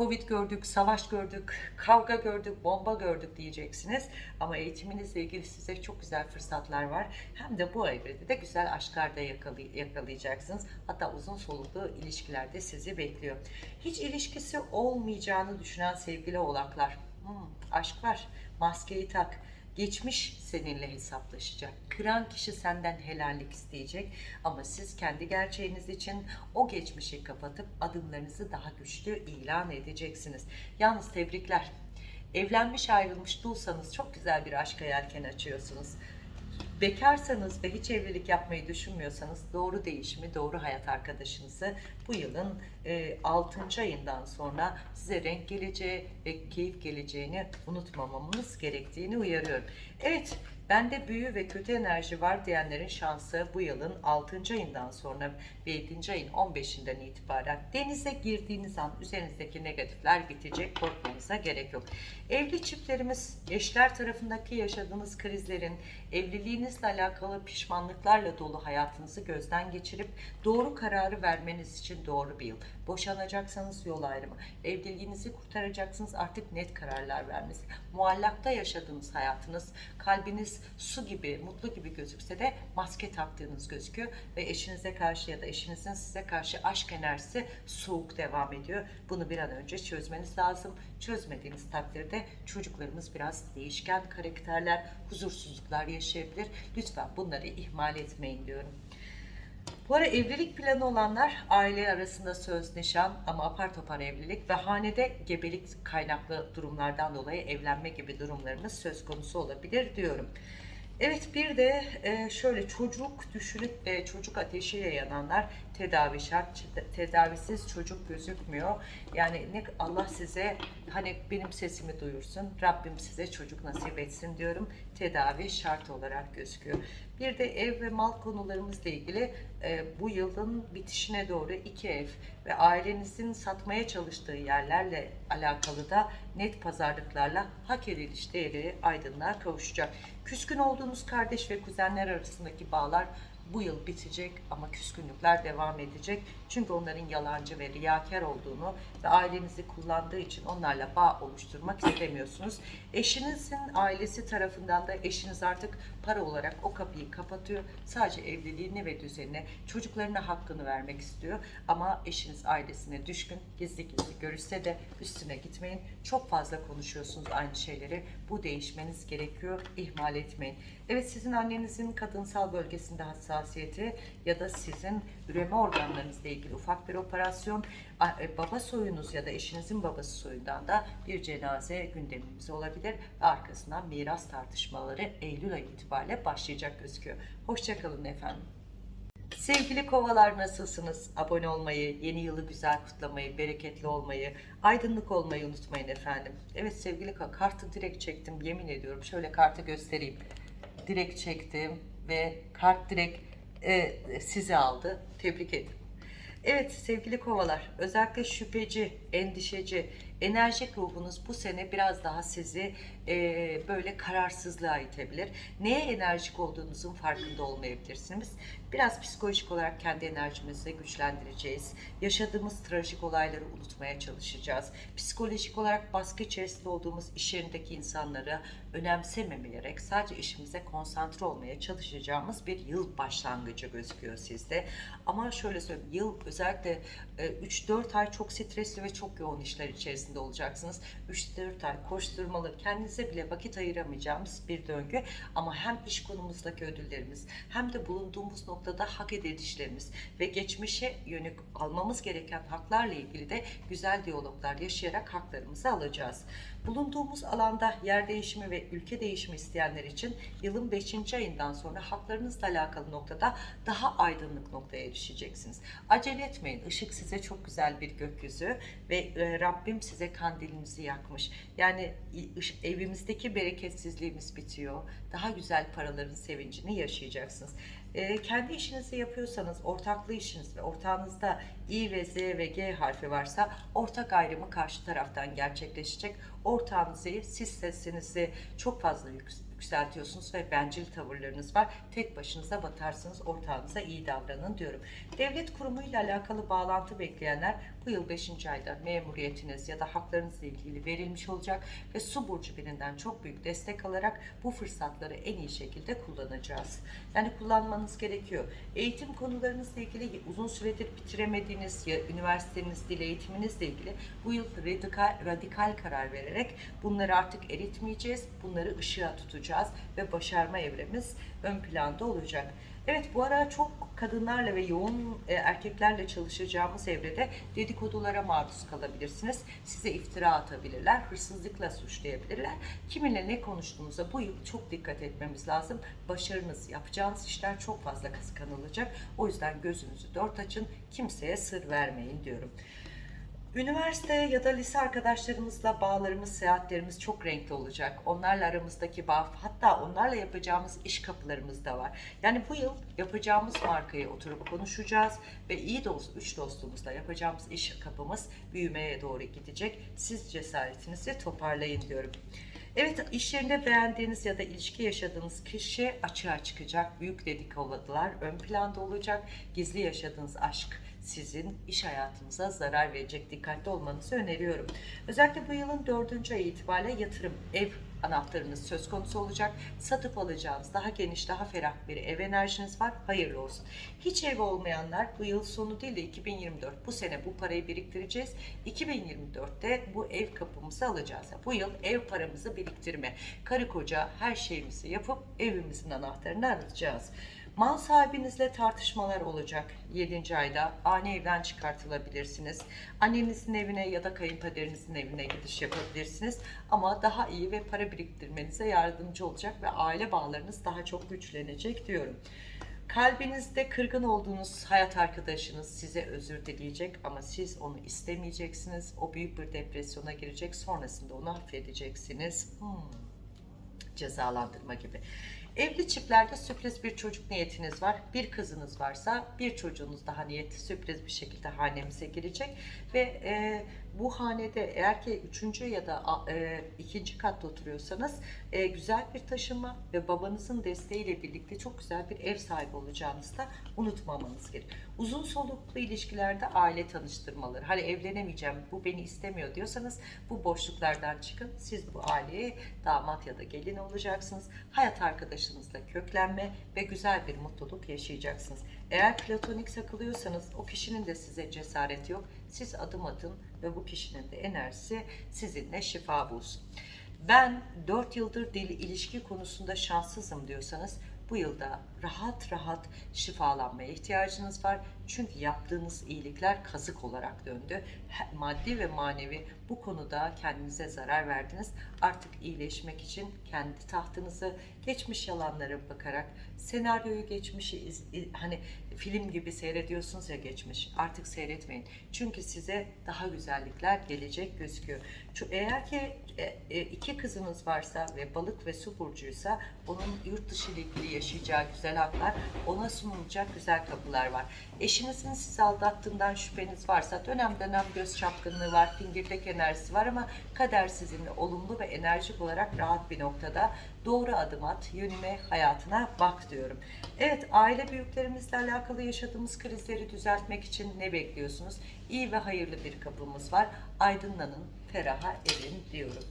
Covid gördük, savaş gördük, kavga gördük, bomba gördük diyeceksiniz. Ama eğitiminizle ilgili size çok güzel fırsatlar var. Hem de bu evrede de güzel aşklarda yakalay- yakalayacaksınız. Hatta uzun soluklu ilişkilerde sizi bekliyor. Hiç ilişkisi olmayacağını düşünen sevgili oğlaklar. Hmm, aşk var, maskeyi tak. Geçmiş seninle hesaplaşacak. Kıran kişi senden helallik isteyecek. Ama siz kendi gerçeğiniz için o geçmişi kapatıp adımlarınızı daha güçlü ilan edeceksiniz. Yalnız tebrikler. Evlenmiş ayrılmış dulsanız çok güzel bir aşka yelken açıyorsunuz. Bekarsanız ve hiç evlilik yapmayı düşünmüyorsanız doğru değişimi, doğru hayat arkadaşınızı bu yılın e, 6. ayından sonra size renk geleceği ve keyif geleceğini unutmamamız gerektiğini uyarıyorum. Evet, bende büyü ve kötü enerji var diyenlerin şansı bu yılın 6. ayından sonra ve 7. ayın 15'inden itibaren denize girdiğiniz an üzerinizdeki negatifler bitecek, korkmanıza gerek yok. Evli çiftlerimiz, eşler tarafındaki yaşadığınız krizlerin, evliliğinizle alakalı pişmanlıklarla dolu hayatınızı gözden geçirip doğru kararı vermeniz için doğru bir yıl. Boşanacaksanız yol ayrımı, evliliğinizi kurtaracaksınız artık net kararlar vermesi. Muallakta yaşadığınız hayatınız, kalbiniz su gibi, mutlu gibi gözükse de maske taktığınız gözüküyor ve eşinize karşı ya da eşinizin size karşı aşk enerjisi soğuk devam ediyor. Bunu bir an önce çözmeniz lazım. Çözmediğiniz takdirde çocuklarımız biraz değişken karakterler, huzursuzluklar yaşayabilir. Lütfen bunları ihmal etmeyin diyorum. Bu ara evlilik planı olanlar aile arasında söz nişan ama apar topar evlilik ve hanede gebelik kaynaklı durumlardan dolayı evlenme gibi durumlarınız söz konusu olabilir diyorum. Evet bir de e, şöyle çocuk düşünüp e, çocuk ateşiyle yananlar tedavi şart. Tedavisiz çocuk gözükmüyor. Yani ne Allah size hani benim sesimi duyursun. Rabbim size çocuk nasip etsin diyorum. Tedavi şart olarak gözüküyor. Bir de ev ve mal konularımızla ilgili e, bu yılın bitişine doğru iki ev ve ailenizin satmaya çalıştığı yerlerle alakalı da net pazarlıklarla hak ediliş değeri aydınlığa kavuşacak. Küskün olduğunuz kardeş ve kuzenler arasındaki bağlar bu yıl bitecek ama küskünlükler devam edecek. Çünkü onların yalancı ve riyakar olduğunu ve ailenizi kullandığı için onlarla bağ oluşturmak istemiyorsunuz. Eşinizin ailesi tarafından da eşiniz artık para olarak o kapıyı kapatıyor. Sadece evliliğini ve düzenine, çocuklarına hakkını vermek istiyor. Ama eşiniz ailesine düşkün, gizli gizli görüşse de üstüne gitmeyin. Çok fazla konuşuyorsunuz aynı şeyleri. Bu değişmeniz gerekiyor. İhmal etmeyin. Evet sizin annenizin kadınsal bölgesinde hassasiyeti ya da sizin üreme organlarınızla ilgili ufak bir operasyon, baba soyunuz ya da eşinizin babası soyundan da bir cenaze gündemimiz olabilir. Arkasından miras tartışmaları Eylül ayı itibariyle başlayacak gözüküyor. Hoşçakalın efendim. Sevgili kovalar nasılsınız? Abone olmayı, yeni yılı güzel kutlamayı, bereketli olmayı, aydınlık olmayı unutmayın efendim. Evet sevgili kartı direkt çektim yemin ediyorum. Şöyle kartı göstereyim. Direkt çektim ve kart direkt e, sizi aldı. Tebrik ederim. Evet sevgili kovalar, özellikle şüpheci, endişeci, enerjik ruhunuz bu sene biraz daha sizi e, böyle kararsızlığa itebilir. Neye enerjik olduğunuzun farkında olmayabilirsiniz. Biraz psikolojik olarak kendi enerjimizi güçlendireceğiz. Yaşadığımız trajik olayları unutmaya çalışacağız. Psikolojik olarak baskı içerisinde olduğumuz iş yerindeki insanları önemsememeyerek sadece işimize konsantre olmaya çalışacağımız bir yıl başlangıcı gözüküyor sizde. Ama şöyle söyleyeyim, yıl özellikle e, 3-4 ay çok stresli ve çok yoğun işler içerisinde olacaksınız. 3-4 ay koşturmalı, kendinize bile vakit ayıramayacağımız bir döngü. Ama hem iş konumuzdaki ödüllerimiz hem de bulunduğumuz noktada hak edilişlerimiz ve geçmişe yönük almamız gereken haklarla ilgili de güzel diyaloglar yaşayarak haklarımızı alacağız. Bulunduğumuz alanda yer değişimi ve ülke değişimi isteyenler için yılın 5. ayından sonra haklarınızla alakalı noktada daha aydınlık noktaya erişeceksiniz. Acele etmeyin. Işık size çok güzel bir gökyüzü ve e, Rabbim size kandilinizi yakmış. Yani evimizdeki bereketsizliğimiz bitiyor. Daha güzel paraların sevincini yaşayacaksınız. E, kendi işinizi yapıyorsanız ortaklı işiniz ve ortağınızda İ ve Z ve G harfi varsa ortak ayrımı karşı taraftan gerçekleşecek. Ortağınızı siz sesinizi çok fazla yük- yükseltiyorsunuz ve bencil tavırlarınız var. Tek başınıza batarsınız. Ortağınıza iyi davranın diyorum. Devlet kurumuyla alakalı bağlantı bekleyenler bu yıl 5. ayda memuriyetiniz ya da haklarınızla ilgili verilmiş olacak ve su burcu birinden çok büyük destek alarak bu fırsatları en iyi şekilde kullanacağız. Yani kullanmanız gerekiyor. Eğitim konularınızla ilgili uzun süredir bitiremediğiniz ya üniversitenizle dil eğitiminizle ilgili bu yıl radikal, radikal karar vererek bunları artık eritmeyeceğiz. Bunları ışığa tutacağız ve başarma evremiz ön planda olacak. Evet bu ara çok kadınlarla ve yoğun e, erkeklerle çalışacağımız evrede dedikodulara maruz kalabilirsiniz. Size iftira atabilirler, hırsızlıkla suçlayabilirler. Kiminle ne konuştuğunuza bu yıl çok dikkat etmemiz lazım. Başarınız, yapacağınız işler çok fazla kıskanılacak. O yüzden gözünüzü dört açın, kimseye sır vermeyin diyorum. Üniversite ya da lise arkadaşlarımızla bağlarımız, seyahatlerimiz çok renkli olacak. Onlarla aramızdaki bağ, hatta onlarla yapacağımız iş kapılarımız da var. Yani bu yıl yapacağımız markayı oturup konuşacağız ve iyi dost, üç dostumuzla yapacağımız iş kapımız büyümeye doğru gidecek. Siz cesaretinizi toparlayın diyorum. Evet iş yerinde beğendiğiniz ya da ilişki yaşadığınız kişi açığa çıkacak. Büyük dedikodular ön planda olacak. Gizli yaşadığınız aşk sizin iş hayatınıza zarar verecek. Dikkatli olmanızı öneriyorum. Özellikle bu yılın dördüncü ayı itibariyle yatırım, ev anahtarınız söz konusu olacak. Satıp alacağınız daha geniş, daha ferah bir ev enerjiniz var. Hayırlı olsun. Hiç ev olmayanlar bu yıl sonu değil de 2024 bu sene bu parayı biriktireceğiz. 2024'te bu ev kapımızı alacağız. Bu yıl ev paramızı biriktirme, karı koca her şeyimizi yapıp evimizin anahtarını alacağız. Mal sahibinizle tartışmalar olacak 7. ayda. Ani evden çıkartılabilirsiniz. Annenizin evine ya da kayınpederinizin evine gidiş yapabilirsiniz. Ama daha iyi ve para biriktirmenize yardımcı olacak ve aile bağlarınız daha çok güçlenecek diyorum. Kalbinizde kırgın olduğunuz hayat arkadaşınız size özür dileyecek ama siz onu istemeyeceksiniz. O büyük bir depresyona girecek. Sonrasında onu affedeceksiniz. Hmm cezalandırma gibi. Evli çiftlerde sürpriz bir çocuk niyetiniz var. Bir kızınız varsa bir çocuğunuz daha niyeti sürpriz bir şekilde hanemize girecek. Ve e, bu hanede eğer ki üçüncü ya da e, ikinci katta oturuyorsanız e, güzel bir taşınma ve babanızın desteğiyle birlikte çok güzel bir ev sahibi olacağınızı da unutmamanız gerekiyor. Uzun soluklu ilişkilerde aile tanıştırmaları. Hani evlenemeyeceğim, bu beni istemiyor diyorsanız bu boşluklardan çıkın. Siz bu aileye damat ya da gelin olacaksınız. Hayat arkadaşınızla köklenme ve güzel bir mutluluk yaşayacaksınız. Eğer platonik sakılıyorsanız o kişinin de size cesareti yok. Siz adım atın ve bu kişinin de enerjisi sizinle şifa bulsun. Ben 4 yıldır dil ilişki konusunda şanssızım diyorsanız bu yılda rahat rahat şifalanmaya ihtiyacınız var. Çünkü yaptığınız iyilikler kazık olarak döndü. Maddi ve manevi bu konuda kendinize zarar verdiniz. Artık iyileşmek için kendi tahtınızı geçmiş yalanlara bakarak senaryoyu geçmişi hani film gibi seyrediyorsunuz ya geçmiş. Artık seyretmeyin. Çünkü size daha güzellikler gelecek gözüküyor. Eğer ki e, e, iki kızınız varsa ve balık ve su burcuysa onun yurt dışı ile ilgili yaşayacağı güzel haklar, ona sunulacak güzel kapılar var. Eşinizin sizi aldattığından şüpheniz varsa dönem dönem göz çapkınlığı var, fingirdek enerjisi var ama kader sizinle olumlu ve enerjik olarak rahat bir noktada doğru adım at, yönüne, hayatına bak diyorum. Evet, aile büyüklerimizle alakalı yaşadığımız krizleri düzeltmek için ne bekliyorsunuz? İyi ve hayırlı bir kapımız var. Aydınlanın, feraha erin diyorum.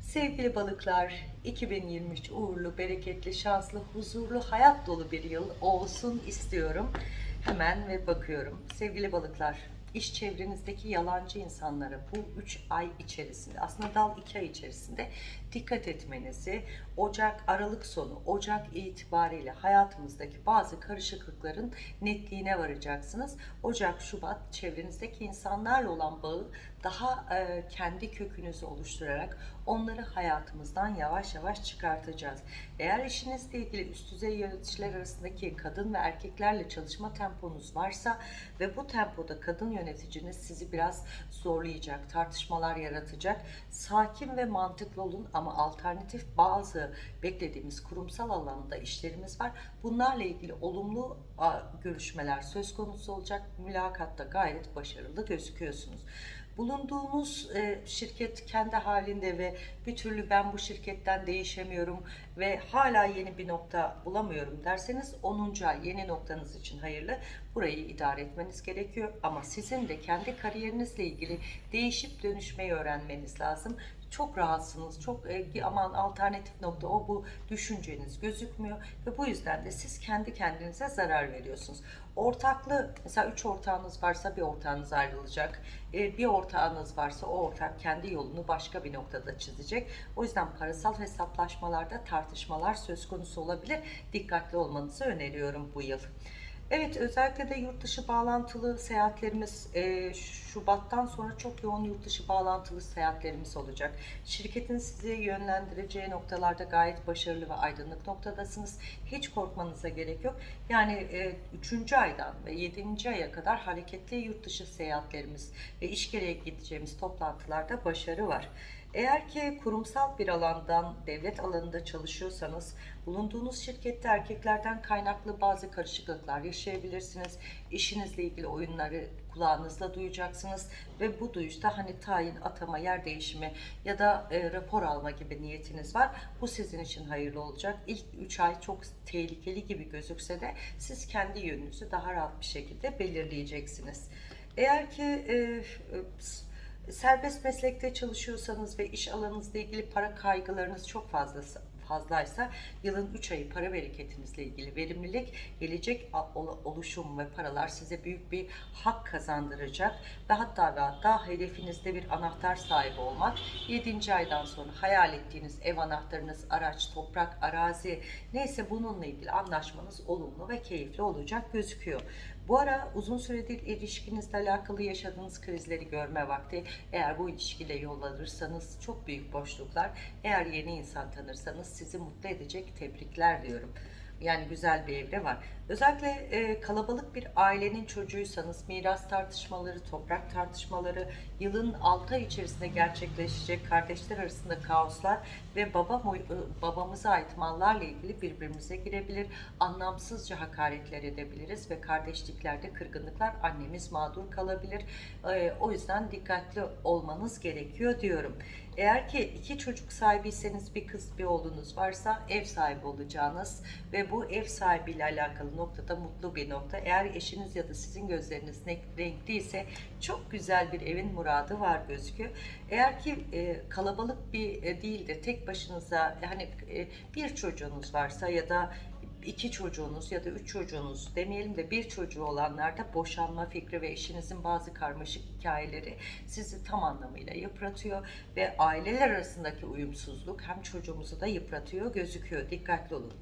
Sevgili balıklar, 2023 uğurlu, bereketli, şanslı, huzurlu, hayat dolu bir yıl olsun istiyorum. Hemen ve bakıyorum. Sevgili balıklar, iş çevrenizdeki yalancı insanlara bu 3 ay içerisinde, aslında dal 2 ay içerisinde dikkat etmenizi, Ocak, Aralık sonu, Ocak itibariyle hayatımızdaki bazı karışıklıkların netliğine varacaksınız. Ocak, Şubat çevrenizdeki insanlarla olan bağı daha e, kendi kökünüzü oluşturarak onları hayatımızdan yavaş yavaş çıkartacağız. Eğer işinizle ilgili üst düzey yöneticiler arasındaki kadın ve erkeklerle çalışma temponuz varsa ve bu tempoda kadın yöneticiniz sizi biraz zorlayacak, tartışmalar yaratacak. Sakin ve mantıklı olun ama alternatif bazı beklediğimiz kurumsal alanda işlerimiz var. Bunlarla ilgili olumlu görüşmeler söz konusu olacak. Mülakatta gayet başarılı gözüküyorsunuz. Bulunduğunuz e, şirket kendi halinde ve bir türlü ben bu şirketten değişemiyorum ve hala yeni bir nokta bulamıyorum derseniz 10. ay yeni noktanız için hayırlı. Burayı idare etmeniz gerekiyor ama sizin de kendi kariyerinizle ilgili değişip dönüşmeyi öğrenmeniz lazım. Çok rahatsınız, çok e, aman alternatif nokta o bu düşünceniz gözükmüyor ve bu yüzden de siz kendi kendinize zarar veriyorsunuz. Ortaklı mesela üç ortağınız varsa bir ortağınız ayrılacak. E, bir ortağınız varsa o ortak kendi yolunu başka bir noktada çizecek. O yüzden parasal hesaplaşmalarda tartışmalar söz konusu olabilir. Dikkatli olmanızı öneriyorum bu yıl. Evet özellikle de yurt dışı bağlantılı seyahatlerimiz e, Şubat'tan sonra çok yoğun yurt dışı bağlantılı seyahatlerimiz olacak. Şirketin sizi yönlendireceği noktalarda gayet başarılı ve aydınlık noktadasınız. Hiç korkmanıza gerek yok. Yani e, 3. aydan ve 7. aya kadar hareketli yurt dışı seyahatlerimiz ve iş gereği gideceğimiz toplantılarda başarı var. Eğer ki kurumsal bir alandan, devlet alanında çalışıyorsanız, bulunduğunuz şirkette erkeklerden kaynaklı bazı karışıklıklar yaşayabilirsiniz. İşinizle ilgili oyunları kulağınızla duyacaksınız ve bu duyuşta hani tayin, atama, yer değişimi ya da e, rapor alma gibi niyetiniz var. Bu sizin için hayırlı olacak. İlk 3 ay çok tehlikeli gibi gözükse de siz kendi yönünüzü daha rahat bir şekilde belirleyeceksiniz. Eğer ki e, e, serbest meslekte çalışıyorsanız ve iş alanınızla ilgili para kaygılarınız çok fazlası fazlaysa yılın 3 ayı para bereketinizle ilgili verimlilik, gelecek oluşum ve paralar size büyük bir hak kazandıracak ve hatta ve hatta hedefinizde bir anahtar sahibi olmak 7. aydan sonra hayal ettiğiniz ev anahtarınız, araç, toprak, arazi neyse bununla ilgili anlaşmanız olumlu ve keyifli olacak gözüküyor. Bu ara uzun süredir ilişkinizle alakalı yaşadığınız krizleri görme vakti. Eğer bu ilişkiyle yol alırsanız çok büyük boşluklar. Eğer yeni insan tanırsanız sizi mutlu edecek tebrikler diyorum. Yani güzel bir evre var. Özellikle e, kalabalık bir ailenin çocuğuysanız miras tartışmaları, toprak tartışmaları, yılın 6 ay içerisinde gerçekleşecek kardeşler arasında kaoslar ve baba e, babamıza ait mallarla ilgili birbirimize girebilir. Anlamsızca hakaretler edebiliriz ve kardeşliklerde kırgınlıklar annemiz mağdur kalabilir. E, o yüzden dikkatli olmanız gerekiyor diyorum. Eğer ki iki çocuk sahibiyseniz bir kız bir oğlunuz varsa ev sahibi olacağınız ve bu ev sahibiyle alakalı noktada mutlu bir nokta. Eğer eşiniz ya da sizin gözleriniz renkliyse çok güzel bir evin muradı var gözüküyor. Eğer ki e, kalabalık bir e, değil de tek başınıza yani e, bir çocuğunuz varsa ya da iki çocuğunuz ya da üç çocuğunuz demeyelim de bir çocuğu olanlarda boşanma fikri ve eşinizin bazı karmaşık hikayeleri sizi tam anlamıyla yıpratıyor ve aileler arasındaki uyumsuzluk hem çocuğumuzu da yıpratıyor gözüküyor. Dikkatli olun.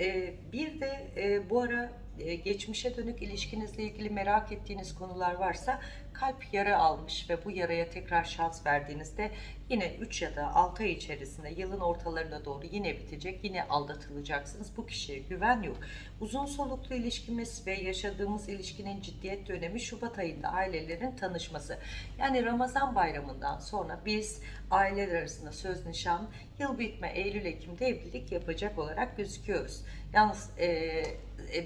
Ee, bir de e, bu ara e, geçmişe dönük ilişkinizle ilgili merak ettiğiniz konular varsa kalp yara almış ve bu yaraya tekrar şans verdiğinizde yine 3 ya da 6 ay içerisinde yılın ortalarına doğru yine bitecek. Yine aldatılacaksınız. Bu kişiye güven yok. Uzun soluklu ilişkimiz ve yaşadığımız ilişkinin ciddiyet dönemi Şubat ayında ailelerin tanışması. Yani Ramazan bayramından sonra biz aileler arasında söz nişan, yıl bitme Eylül-Ekim'de evlilik yapacak olarak gözüküyoruz. Yalnız e,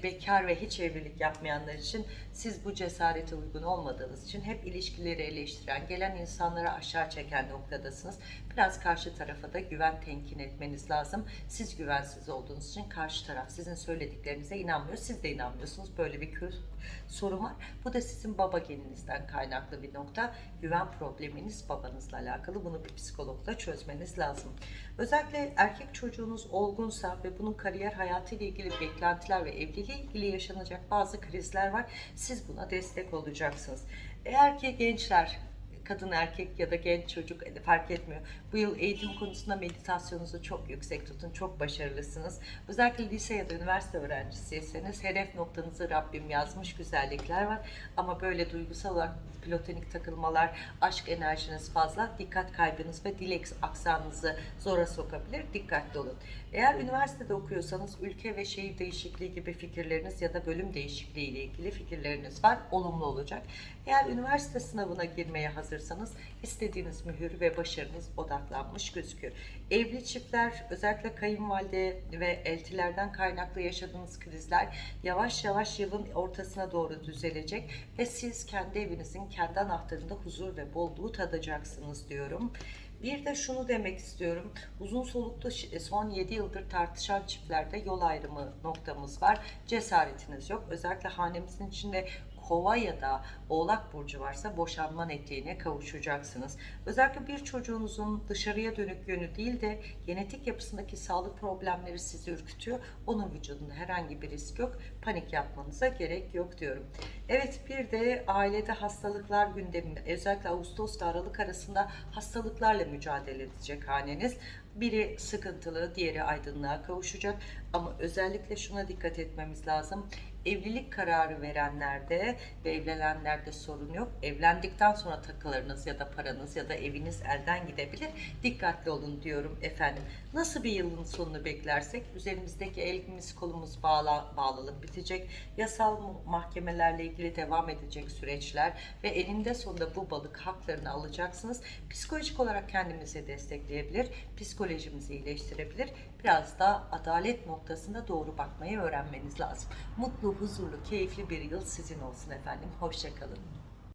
bekar ve hiç evlilik yapmayanlar için siz bu cesarete uygun olmadığınız için hep ilişkileri eleştiren, gelen insanları aşağı çeken noktadasınız. Biraz karşı tarafa da güven tenkin etmeniz lazım. Siz güvensiz olduğunuz için karşı taraf sizin söylediklerinize inanmıyor. Siz de inanmıyorsunuz. Böyle bir sorun var. Bu da sizin baba geninizden kaynaklı bir nokta. Güven probleminiz babanızla alakalı. Bunu bir psikologla çözmeniz lazım. Özellikle erkek çocuğunuz olgunsa ve bunun kariyer hayatı ile ilgili beklentiler ve evliliği ilgili yaşanacak bazı krizler var. Siz buna destek olacaksınız. Eğer ki gençler kadın erkek ya da genç çocuk e, fark etmiyor. Bu yıl eğitim konusunda meditasyonunuzu çok yüksek tutun. Çok başarılısınız. Özellikle lise ya da üniversite öğrencisiyseniz hedef noktanızı Rabbim yazmış güzellikler var. Ama böyle duygusal olarak platonik takılmalar, aşk enerjiniz fazla, dikkat kaybınız ve dil eks- aksanınızı zora sokabilir. Dikkatli olun. Eğer üniversitede okuyorsanız ülke ve şehir değişikliği gibi fikirleriniz ya da bölüm değişikliği ile ilgili fikirleriniz var. Olumlu olacak. Eğer üniversite sınavına girmeye hazırsanız istediğiniz mühür ve başarınız odaklanmış gözüküyor. Evli çiftler özellikle kayınvalide ve eltilerden kaynaklı yaşadığınız krizler yavaş yavaş yılın ortasına doğru düzelecek ve siz kendi evinizin kendi anahtarında huzur ve bolluğu tadacaksınız diyorum. Bir de şunu demek istiyorum. Uzun soluklu şi- son 7 yıldır tartışan çiftlerde yol ayrımı noktamız var. Cesaretiniz yok. Özellikle hanemizin içinde kova ya da oğlak burcu varsa boşanma netliğine kavuşacaksınız. Özellikle bir çocuğunuzun dışarıya dönük yönü değil de genetik yapısındaki sağlık problemleri sizi ürkütüyor. Onun vücudunda herhangi bir risk yok. Panik yapmanıza gerek yok diyorum. Evet bir de ailede hastalıklar gündeminde. Özellikle Ağustos ile Aralık arasında hastalıklarla mücadele edecek haneniz. Biri sıkıntılı, diğeri aydınlığa kavuşacak. Ama özellikle şuna dikkat etmemiz lazım. Evlilik kararı verenlerde ve evlenenlerde sorun yok. Evlendikten sonra takılarınız ya da paranız ya da eviniz elden gidebilir. Dikkatli olun diyorum efendim. Nasıl bir yılın sonunu beklersek üzerimizdeki elimiz kolumuz bağla, bağlılık bitecek. Yasal mahkemelerle ilgili devam edecek süreçler ve eninde sonunda bu balık haklarını alacaksınız. Psikolojik olarak kendimizi destekleyebilir, psikolojimizi iyileştirebilir. Biraz da adalet noktasında doğru bakmayı öğrenmeniz lazım. Mutlu, huzurlu, keyifli bir yıl sizin olsun efendim. Hoşçakalın.